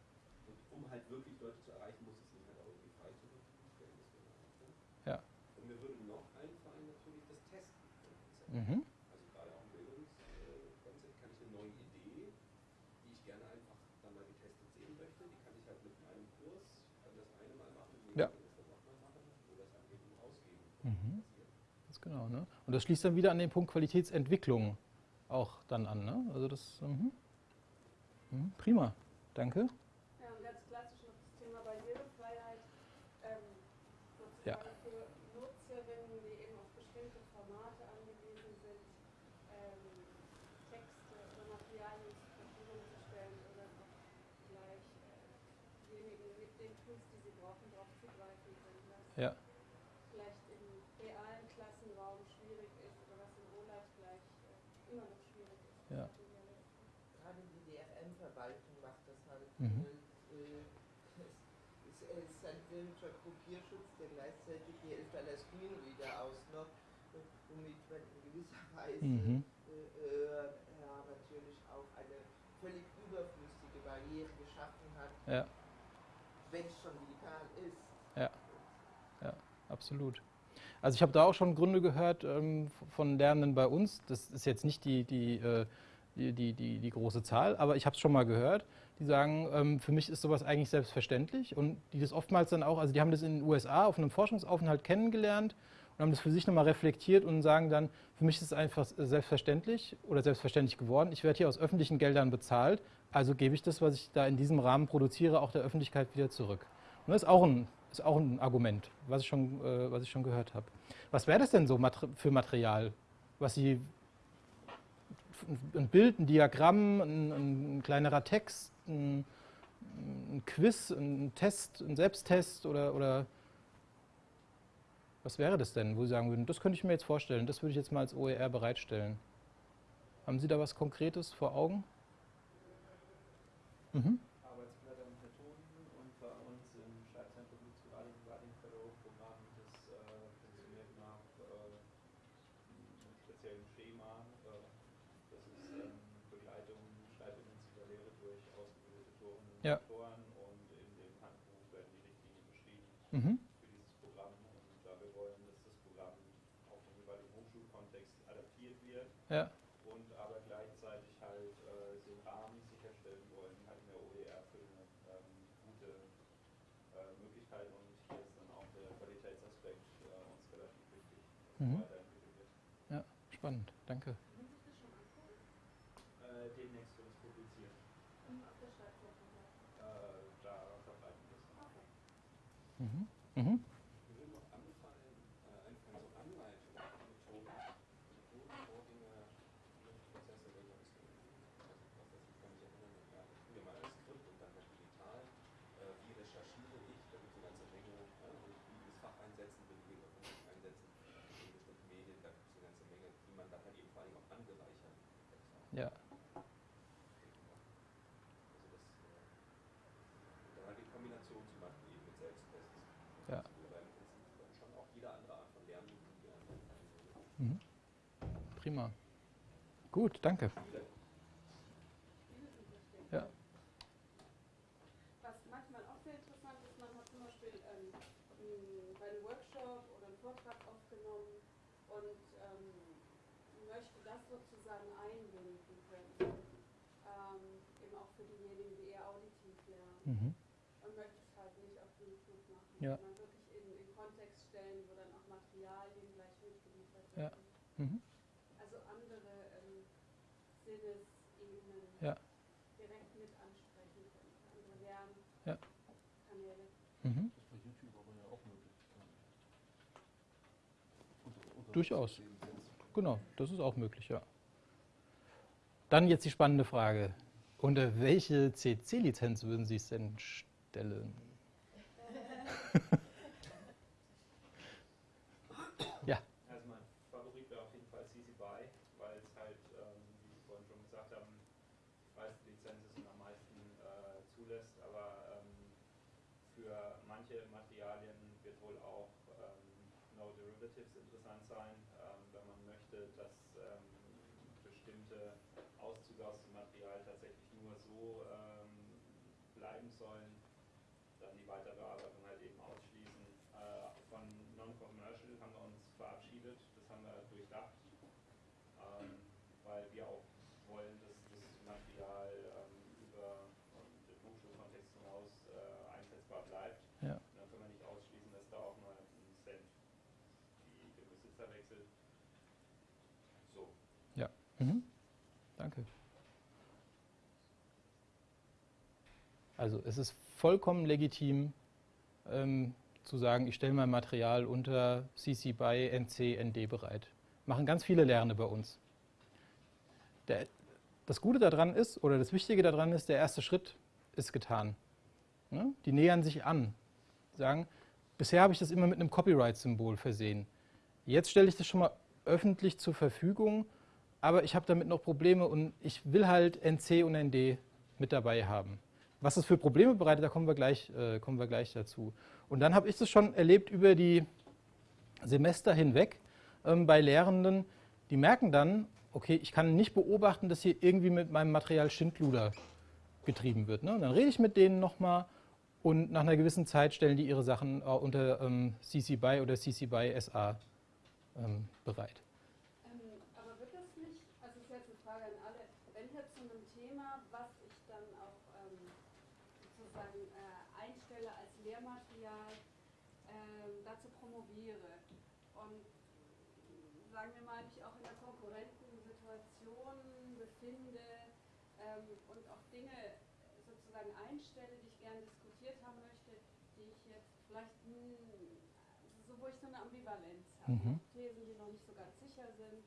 Und um halt wirklich Leute zu erreichen, muss es ihnen halt auch irgendwie frei zur Verfügung stellen. Das wäre eine Option. Ja. Und mir würde noch einfallen natürlich das Testen von Konzepten. Mhm. Also gerade auch im Bildungskonzept kann ich eine neue Idee, die ich gerne einfach dann mal getestet sehen möchte, die kann ich halt mit meinem Kurs, kann das eine mal machen, die Ja. das dann nochmal machen oder das halt eben ausgeben. Mhm. Ganz genau, ne? Und das schließt dann wieder an den Punkt Qualitätsentwicklung auch dann an, ne? Also das, mhm. Mhm. prima, danke. Ja, und ganz klassisch noch das Thema Barrierefreiheit. Ähm, Ja. sozusagen für Nutzerinnen, die eben auf bestimmte Formate angewiesen sind, ähm, Texte oder Materialien zur Verfügung zu stellen oder auch gleich äh, diejenigen mit den Tools, die sie brauchen, darauf zugreifen können. Was Ja. vielleicht im realen Klassenraum schwierig ist oder was in OLAT gleich äh, immer noch schwierig ist. Ja. Gerade die DRM-Verwaltung macht das halt. Mhm. Äh, es, es filmischer Kopierschutz, der gleichzeitig die Elftaler Screenreader ausnutzt, äh, womit man in gewisser Weise Mhm. äh, äh, ja, natürlich auch eine völlig überflüssige Barriere geschaffen hat, Ja, wenn es schon digital ist. absolut. Also ich habe da auch schon Gründe gehört ähm, von Lernenden bei uns. Das ist jetzt nicht die, die, äh, die, die, die, die große Zahl, aber ich habe es schon mal gehört. Die sagen, ähm, für mich ist sowas eigentlich selbstverständlich und die das oftmals dann auch, also die haben das in den USA auf einem Forschungsaufenthalt kennengelernt und haben das für sich nochmal reflektiert und sagen dann, für mich ist es einfach selbstverständlich oder selbstverständlich geworden. Ich werde hier aus öffentlichen Geldern bezahlt, also gebe ich das, was ich da in diesem Rahmen produziere, auch der Öffentlichkeit wieder zurück. Und das ist auch ein, ist auch ein Argument, was ich schon, äh, was ich schon gehört habe. Was wäre das denn so für Material, was Sie ein Bild, ein Diagramm, ein, ein kleinerer Text, ein, ein Quiz, ein Test, ein Selbsttest oder, oder was wäre das denn, wo Sie sagen würden, das könnte ich mir jetzt vorstellen, das würde ich jetzt mal als OER bereitstellen. Haben Sie da was Konkretes vor Augen? Mhm. Arbeitsblätter und Methoden und bei uns im Schreibzentrum gibt es gerade ein Writing Fellow Programm, das äh, funktioniert nach äh, einem speziellen Schema. Äh, das ist ähm, Begleitung, schreibintensiver Lehre durch ausgebildete Autorinnen und Ja. Autoren und in dem Handbuch werden die Richtlinien beschrieben Mhm. für dieses Programm und da wir wollen, dass das Programm auch im jeweiligen Hochschulkontext adaptiert wird Ja. und aber gleichzeitig halt äh, den Rahmen sicherstellen wollen, halt in der OER für eine ähm, gute äh, Möglichkeit und hier ist dann auch der Qualitätsaspekt äh, uns relativ wichtig, dass Mhm. weiterentwickelt wird. Spannend, danke. Können Sie das schon angucken? Äh, demnächst wird es publiziert. Auf der Stadtseite. Äh, da verbreiten wir es. Mhm. Mhm. Mir würde noch anfallen, äh, einfallen so Anleitungen, Methoden, Methodenvorgänge, Prozesse, wenn man es so, also was das, ich kann mich erinnern, ja, ich bin ja mal als Skript und dann noch digital, äh, wie recherchiere ich, da gibt es eine ganze Menge, ja, und wie das Fach einsetzen, belege oder Vermögen einsetzen, in bestimmten Medien, da gibt es eine ganze Menge, die man dann halt eben vor allem auch andere Prima. Gut, danke. Ja. Was manchmal auch sehr interessant ist, man hat zum Beispiel ähm, bei einem Workshop oder einen Vortrag aufgenommen und ähm, möchte das sozusagen einbinden können. Ähm, eben auch für diejenigen, die eher auditiv lernen. Mhm. Und möchte es halt nicht auf YouTube machen, Ja. sondern wirklich in, in Kontext stellen, wo dann auch Materialien gleich mitgeliefert Ja. werden. Mhm. Also andere ähm, Sinnesebenen Ja. direkt mit ansprechen können, andere Ja. Lernkanäle. Mhm. Das ist bei YouTube aber ja auch möglich. Unter- unter Durchaus. Genau, das ist auch möglich, ja. Dann jetzt die spannende Frage. Unter welche CC-Lizenz würden Sie es denn stellen? ja, Also mein Favorit wäre auf jeden Fall CC BY, weil es halt, ähm, wie Sie vorhin schon gesagt haben, die meiste Lizenz ist und am meisten äh, zulässt, aber ähm, für manche Materialien wird wohl auch ähm, No Derivatives interessant sein, ähm, wenn man möchte, dass ähm, bestimmte Auszüge aus dem Material tatsächlich nur so ähm, bleiben sollen, dann die Weiterbearbeitung halt eben ausschließen. Äh, von Non-Commercial haben wir uns verabschiedet, das haben wir durchdacht, ähm, weil wir auch wollen, dass das Material ähm, über den Hochschulkontext hinaus äh, einsetzbar bleibt. Ja. Dann können wir nicht ausschließen, dass da auch mal ein Cent die, den Besitzer wechselt. So. mhm. danke. Also es ist vollkommen legitim ähm, zu sagen, ich stelle mein Material unter CC BY NC ND bereit. Machen ganz viele Lernende bei uns. Der, das Gute daran ist, oder das Wichtige daran ist, der erste Schritt ist getan. Ne? Die nähern sich an. Sagen, bisher habe ich das immer mit einem Copyright-Symbol versehen. Jetzt stelle ich das schon mal öffentlich zur Verfügung, aber ich habe damit noch Probleme und ich will halt NC und ND mit dabei haben. Was das für Probleme bereitet, da kommen wir gleich, äh, kommen wir gleich dazu. Und dann habe ich das schon erlebt über die Semester hinweg ähm, bei Lehrenden, die merken dann, okay, ich kann nicht beobachten, dass hier irgendwie mit meinem Material Schindluder getrieben wird. Ne? Und dann rede ich mit denen nochmal und nach einer gewissen Zeit stellen die ihre Sachen äh, unter ähm, CC BY oder CC BY SA ähm, bereit. Ähm, aber wird das nicht, also ist jetzt eine Frage an alle, wenn ich jetzt zu einem Thema, was ich dann auch ähm, sozusagen äh, einstelle als Lehrmaterial, ähm, dazu promoviere und sagen wir mal, mich auch in einer konkurrenten Situation befinde ähm, und auch Dinge sozusagen einstelle, die ich gerne diskutiert haben möchte, die ich jetzt vielleicht, hm, ich so eine Ambivalenz habe, Mhm. Thesen, die noch nicht so ganz sicher sind.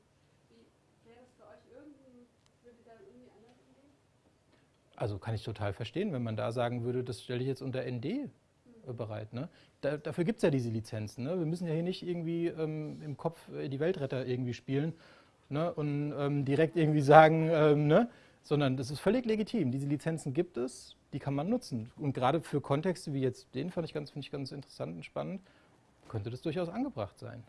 Wie wäre das für euch irgendwie, würde da irgendwie anders umgehen? Also kann ich total verstehen, wenn man da sagen würde, das stelle ich jetzt unter ND äh, bereit. Ne? Da, dafür gibt es ja diese Lizenzen. Ne? Wir müssen ja hier nicht irgendwie ähm, im Kopf äh, die Weltretter irgendwie spielen ne? und ähm, direkt irgendwie sagen, ähm, ne? sondern das ist völlig legitim. Diese Lizenzen gibt es, die kann man nutzen. Und gerade für Kontexte wie jetzt den fand ich ganz, finde ich ganz interessant und spannend, könnte das durchaus angebracht sein.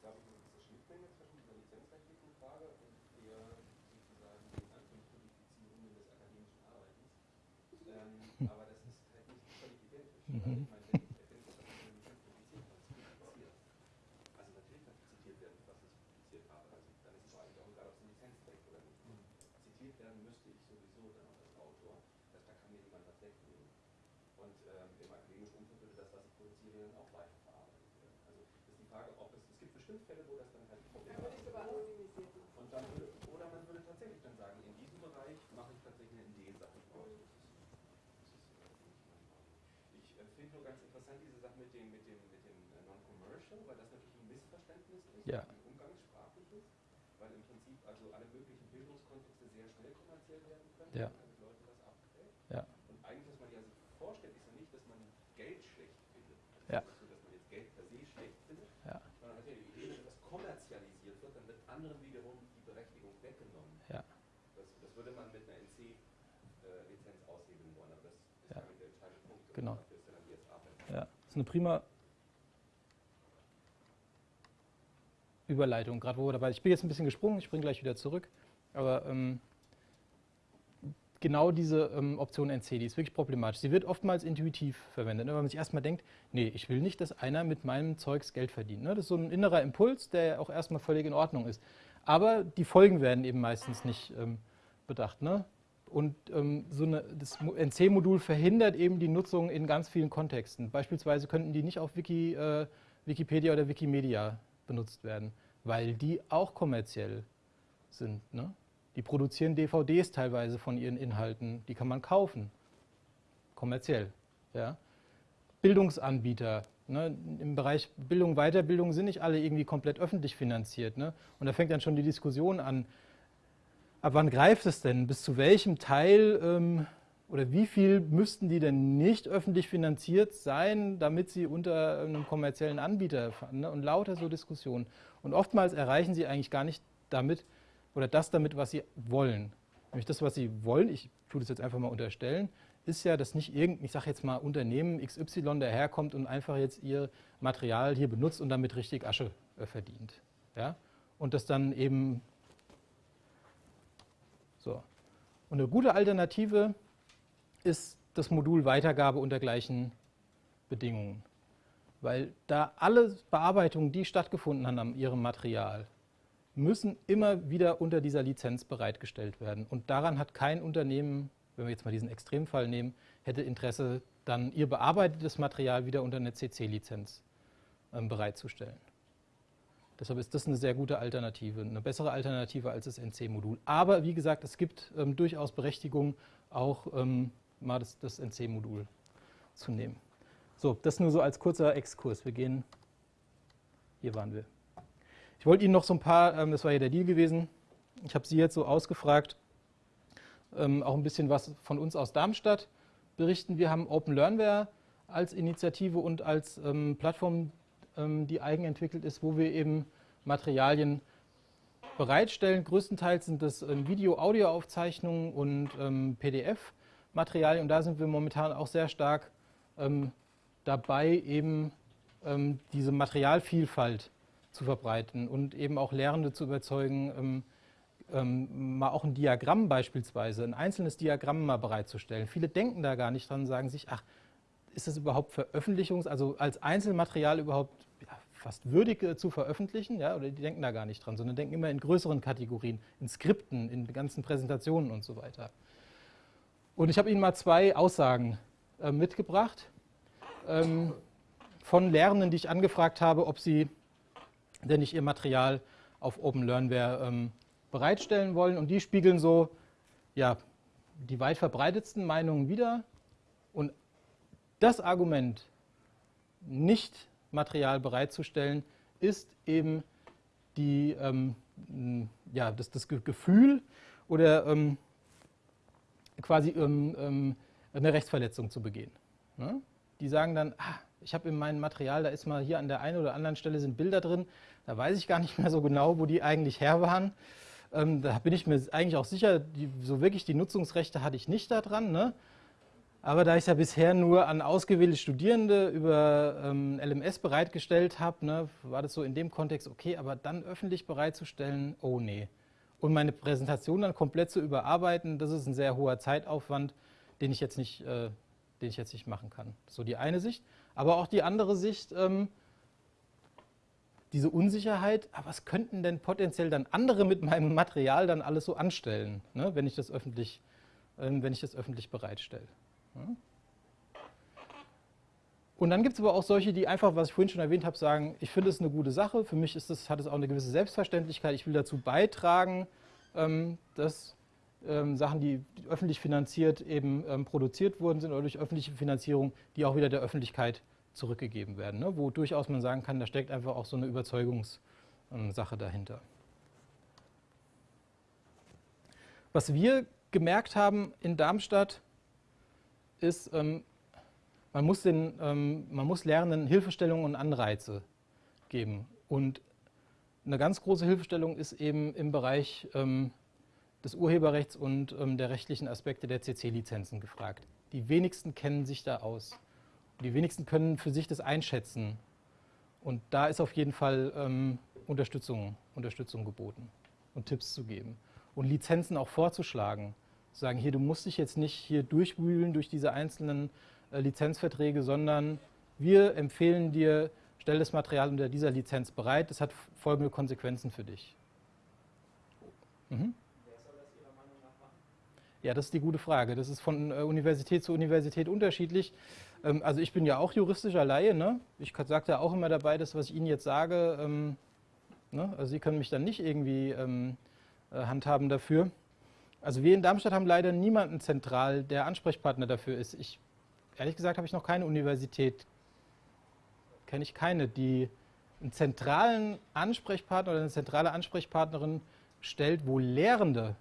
glaube ich, eine gewisse Schnittmenge zwischen dieser lizenzrechtlichen Frage und der sozusagen den Anfangskodifizierungen des akademischen Arbeitens. Ähm, aber das ist halt nicht völlig identisch. Mhm. Also ich meine, wenn ich erkenne, dass ich eine Lizenz publiziert habe, ist publiziert. Also natürlich kann zitiert werden, was ich publiziert habe. Also dann ist es eigentlich auch egal, ob es ein Lizenzrecht oder nicht. Zitiert werden müsste ich sowieso dann auch als Autor. Das, da kann mir niemand was wegnehmen. Und ähm, im akademischen Umfeld würde das, was ich produziere, dann auch weiterverarbeitet werden. Also das ist die Frage, ob es, es gibt bestimmt Fälle, wo das dann halt Da würde ich sogar anonymisiert machen. und dann würde, oder man würde tatsächlich dann sagen, in diesem Bereich mache ich tatsächlich eine ND-Sache draus. Das ist, das ist äh, nicht meine Meinung. Ich äh, finde nur ganz interessant diese Sache mit dem, mit dem, mit dem äh, Non-Commercial, weil das natürlich ein Missverständnis ist, Ja. ein umgangssprachliches, weil im Prinzip also alle möglichen Bildungskontexte sehr schnell kommerziell werden können, Ja. damit Leute was abgräbt. Ja. Und eigentlich, was man ja sich vorstellt, ist ja nicht, dass man Geld schlecht findet. Also Ja. so, dass man jetzt Geld per se schlecht findet, Ja. sondern hat ja die Idee, wenn etwas kommerzialisiert wird, dann wird anderen wiederum die Berechtigung weggenommen. Ja. Das, das würde man mit einer NC-Lizenz aushebeln wollen, aber das ist Ja. der entscheidende Punkt. Genau. Ja. Ja, das ist eine prima. Überleitung, gerade wo wir dabei Ich bin jetzt ein bisschen gesprungen, ich springe gleich wieder zurück. Aber ähm, genau diese ähm, Option NC, die ist wirklich problematisch. Sie wird oftmals intuitiv verwendet, ne, weil man sich erstmal denkt, nee, ich will nicht, dass einer mit meinem Zeugs Geld verdient. Ne? Das ist so ein innerer Impuls, der auch erstmal völlig in Ordnung ist. Aber die Folgen werden eben meistens nicht ähm, bedacht. Ne? Und ähm, so eine, das NC-Modul verhindert eben die Nutzung in ganz vielen Kontexten. Beispielsweise könnten die nicht auf Wiki, äh, Wikipedia oder Wikimedia benutzt werden, weil die auch kommerziell sind. Ne? Die produzieren DVDs teilweise von ihren Inhalten, die kann man kaufen, kommerziell. Ja? Bildungsanbieter, ne? im Bereich Bildung, Weiterbildung sind nicht alle irgendwie komplett öffentlich finanziert. Ne? Und da fängt dann schon die Diskussion an, ab wann greift es denn? Bis zu welchem Teil ähm, oder wie viel müssten die denn nicht öffentlich finanziert sein, damit sie unter einem kommerziellen Anbieter fahren? Ne? Und lauter so Diskussionen. Und oftmals erreichen sie eigentlich gar nicht damit oder das damit, was sie wollen. Nämlich das, was sie wollen, ich tue das jetzt einfach mal unterstellen, ist ja, dass nicht irgendein, ich sage jetzt mal, Unternehmen XY daherkommt und einfach jetzt ihr Material hier benutzt und damit richtig Asche äh, verdient. Ja? Und das dann eben so. Und eine gute Alternative ist das Modul Weitergabe unter gleichen Bedingungen. Weil da alle Bearbeitungen, die stattgefunden haben an ihrem Material, müssen immer wieder unter dieser Lizenz bereitgestellt werden. Und daran hat kein Unternehmen, wenn wir jetzt mal diesen Extremfall nehmen, hätte Interesse, dann ihr bearbeitetes Material wieder unter eine CC-Lizenz ähm, bereitzustellen. Deshalb ist das eine sehr gute Alternative, eine bessere Alternative als das NC-Modul. Aber wie gesagt, es gibt ähm, durchaus Berechtigung, auch ähm, mal das, das NC-Modul zu nehmen. So, das nur so als kurzer Exkurs. Wir gehen, hier waren wir. Ich wollte Ihnen noch so ein paar, ähm, das war ja der Deal gewesen, ich habe Sie jetzt so ausgefragt, ähm, auch ein bisschen was von uns aus Darmstadt berichten. Wir haben Open Learnware als Initiative und als ähm, Plattform die eigenentwickelt ist, wo wir eben Materialien bereitstellen. Größtenteils sind das ähm, Video-Audio-Aufzeichnungen und ähm, PDF-Materialien. Und da sind wir momentan auch sehr stark dabei, eben diese Materialvielfalt zu verbreiten und eben auch Lehrende zu überzeugen, ähm, mal auch ein Diagramm beispielsweise, ein einzelnes Diagramm mal bereitzustellen. Viele denken da gar nicht dran, sagen sich, ach, ist das überhaupt Veröffentlichungs-, also als Einzelmaterial überhaupt ja, fast würdig äh, zu veröffentlichen? Ja, oder die denken da gar nicht dran, sondern denken immer in größeren Kategorien, in Skripten, in ganzen Präsentationen und so weiter. Und ich habe Ihnen mal zwei Aussagen äh, mitgebracht ähm, von Lernenden, die ich angefragt habe, ob sie denn nicht ihr Material auf Open Learnware ähm, bereitstellen wollen. Und die spiegeln so ja, die weit verbreitetsten Meinungen wider. Und das Argument, nicht Material bereitzustellen, ist eben die, ähm, ja, das, das Gefühl oder ähm, quasi ähm, ähm, eine Rechtsverletzung zu begehen. Ne? Die sagen dann, ah, ich habe in meinem Material, da ist mal hier an der einen oder anderen Stelle sind Bilder drin, da weiß ich gar nicht mehr so genau, wo die eigentlich her waren. Ähm, da bin ich mir eigentlich auch sicher, die, so wirklich die Nutzungsrechte hatte ich nicht daran. Ne? Aber da ich ja bisher nur an ausgewählte Studierende über ähm, LMS bereitgestellt habe, ne, war das so in dem Kontext okay, aber dann öffentlich bereitzustellen, oh nee. Und meine Präsentation dann komplett zu überarbeiten, das ist ein sehr hoher Zeitaufwand, den ich jetzt nicht, äh, den ich jetzt nicht machen kann. So die eine Sicht. Aber auch die andere Sicht, ähm, diese Unsicherheit, aber was könnten denn potenziell dann andere mit meinem Material dann alles so anstellen, ne, wenn, ich das öffentlich, äh, wenn ich das öffentlich bereitstelle. Und dann gibt es aber auch solche, die einfach, was ich vorhin schon erwähnt habe, sagen, ich finde es eine gute Sache, für mich ist das, hat es auch eine gewisse Selbstverständlichkeit, ich will dazu beitragen, ähm, dass ähm, Sachen, die öffentlich finanziert eben ähm, produziert worden sind oder durch öffentliche Finanzierung, die auch wieder der Öffentlichkeit zurückgegeben werden, ne? wo durchaus man sagen kann, da steckt einfach auch so eine Überzeugungssache dahinter. Was wir gemerkt haben in Darmstadt, ist, ähm, man, muss den, ähm, man muss Lernenden Hilfestellungen und Anreize geben. Und eine ganz große Hilfestellung ist eben im Bereich ähm, des Urheberrechts und ähm, der rechtlichen Aspekte der CC-Lizenzen gefragt. Die wenigsten kennen sich da aus. Die wenigsten können für sich das einschätzen. Und da ist auf jeden Fall ähm, Unterstützung, Unterstützung geboten und Tipps zu geben und Lizenzen auch vorzuschlagen. Sagen, hier, du musst dich jetzt nicht hier durchwühlen durch diese einzelnen äh, Lizenzverträge, sondern wir empfehlen dir, stell das Material unter dieser Lizenz bereit, das hat folgende Konsequenzen für dich. Mhm. Wer soll das Ihrer Meinung nach machen? Ja, das ist die gute Frage. Das ist von äh, Universität zu Universität unterschiedlich. Ähm, also ich bin ja auch juristischer Laie. Ne? Ich sage da auch immer dabei, das, was ich Ihnen jetzt sage, ähm, ne? also Sie können mich dann nicht irgendwie ähm, äh, handhaben dafür. Also wir in Darmstadt haben leider niemanden zentral, der Ansprechpartner dafür ist. Ich, ehrlich gesagt habe ich noch keine Universität, kenne ich keine, die einen zentralen Ansprechpartner oder eine zentrale Ansprechpartnerin stellt, wo Lehrende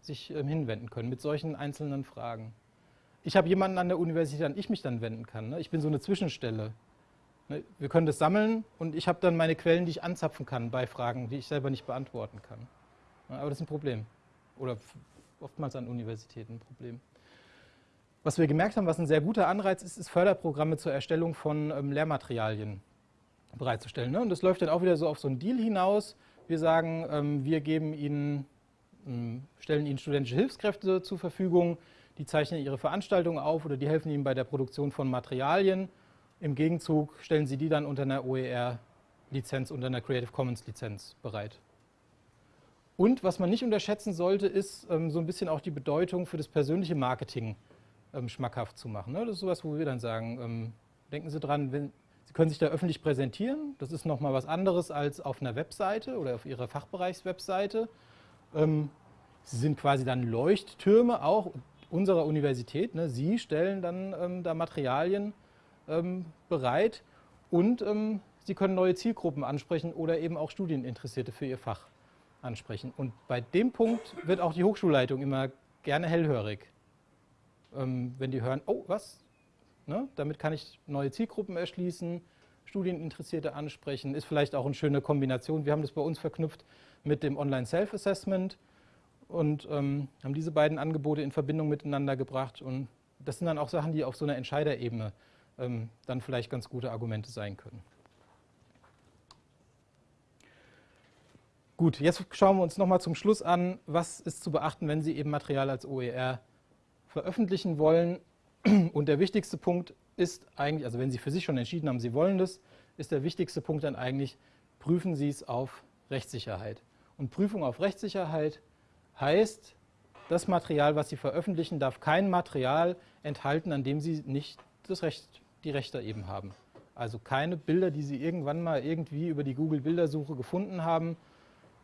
sich ähm, hinwenden können mit solchen einzelnen Fragen. Ich habe jemanden an der Universität, an ich mich dann wenden kann. Ne? Ich bin so eine Zwischenstelle. Ne? Wir können das sammeln und ich habe dann meine Quellen, die ich anzapfen kann bei Fragen, die ich selber nicht beantworten kann. Aber das ist ein Problem. Oder oftmals an Universitäten ein Problem. Was wir gemerkt haben, was ein sehr guter Anreiz ist, ist Förderprogramme zur Erstellung von ähm, Lehrmaterialien bereitzustellen. Ne? Und das läuft dann auch wieder so auf so einen Deal hinaus. Wir sagen, ähm, wir geben Ihnen, ähm, stellen Ihnen studentische Hilfskräfte zur Verfügung, die zeichnen Ihre Veranstaltungen auf oder die helfen Ihnen bei der Produktion von Materialien. Im Gegenzug stellen Sie die dann unter einer OER-Lizenz, unter einer Creative Commons-Lizenz bereit. Und was man nicht unterschätzen sollte, ist ähm, so ein bisschen auch die Bedeutung für das persönliche Marketing ähm, schmackhaft zu machen. Ne? Das ist sowas, wo wir dann sagen, ähm, denken Sie dran, wenn, Sie können sich da öffentlich präsentieren. Das ist nochmal was anderes als auf einer Webseite oder auf Ihrer Fachbereichswebseite. Ähm, Sie sind quasi dann Leuchttürme auch unserer Universität. Ne? Sie stellen dann ähm, da Materialien ähm, bereit und Sie können neue Zielgruppen ansprechen oder eben auch Studieninteressierte für Ihr Fach ansprechen. Und bei dem Punkt wird auch die Hochschulleitung immer gerne hellhörig. Ähm, wenn die hören, oh, was? Ne? Damit kann ich neue Zielgruppen erschließen, Studieninteressierte ansprechen, ist vielleicht auch eine schöne Kombination. Wir haben das bei uns verknüpft mit dem Online-Self-Assessment und ähm, haben diese beiden Angebote in Verbindung miteinander gebracht. Und das sind dann auch Sachen, die auf so einer Entscheiderebene ähm, dann vielleicht ganz gute Argumente sein können. Gut, jetzt schauen wir uns nochmal zum Schluss an, was ist zu beachten, wenn Sie eben Material als OER veröffentlichen wollen. Und der wichtigste Punkt ist eigentlich, also wenn Sie für sich schon entschieden haben, Sie wollen das, ist der wichtigste Punkt dann eigentlich, prüfen Sie es auf Rechtssicherheit. Und Prüfung auf Rechtssicherheit heißt, das Material, was Sie veröffentlichen, darf kein Material enthalten, an dem Sie nicht das Recht, die Rechte eben haben. Also keine Bilder, die Sie irgendwann mal irgendwie über die Google-Bildersuche gefunden haben,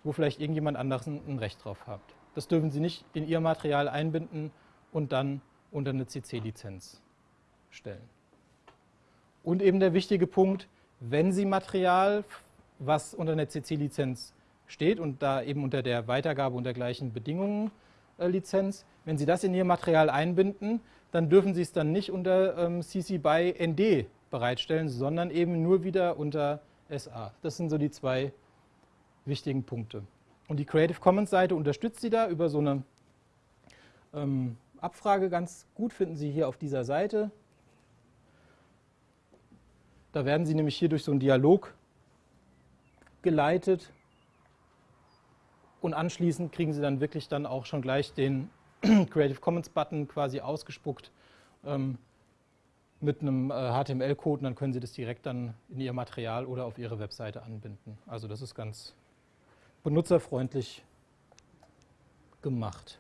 wo vielleicht irgendjemand anderes ein Recht drauf hat. Das dürfen Sie nicht in Ihr Material einbinden und dann unter eine CC-Lizenz stellen. Und eben der wichtige Punkt, wenn Sie Material, was unter einer CC-Lizenz steht und da eben unter der Weitergabe unter gleichen Bedingungen äh, Lizenz, wenn Sie das in Ihr Material einbinden, dann dürfen Sie es dann nicht unter ähm, CC BY ND bereitstellen, sondern eben nur wieder unter SA. Das sind so die zwei wichtigen Punkte. Und die Creative Commons Seite unterstützt Sie da über so eine ähm, Abfrage ganz gut, finden Sie hier auf dieser Seite. Da werden Sie nämlich hier durch so einen Dialog geleitet und anschließend kriegen Sie dann wirklich dann auch schon gleich den Creative Commons Button quasi ausgespuckt ähm, mit einem äh, HTML-Code und dann können Sie das direkt dann in Ihr Material oder auf Ihre Webseite anbinden. Also das ist ganz benutzerfreundlich gemacht.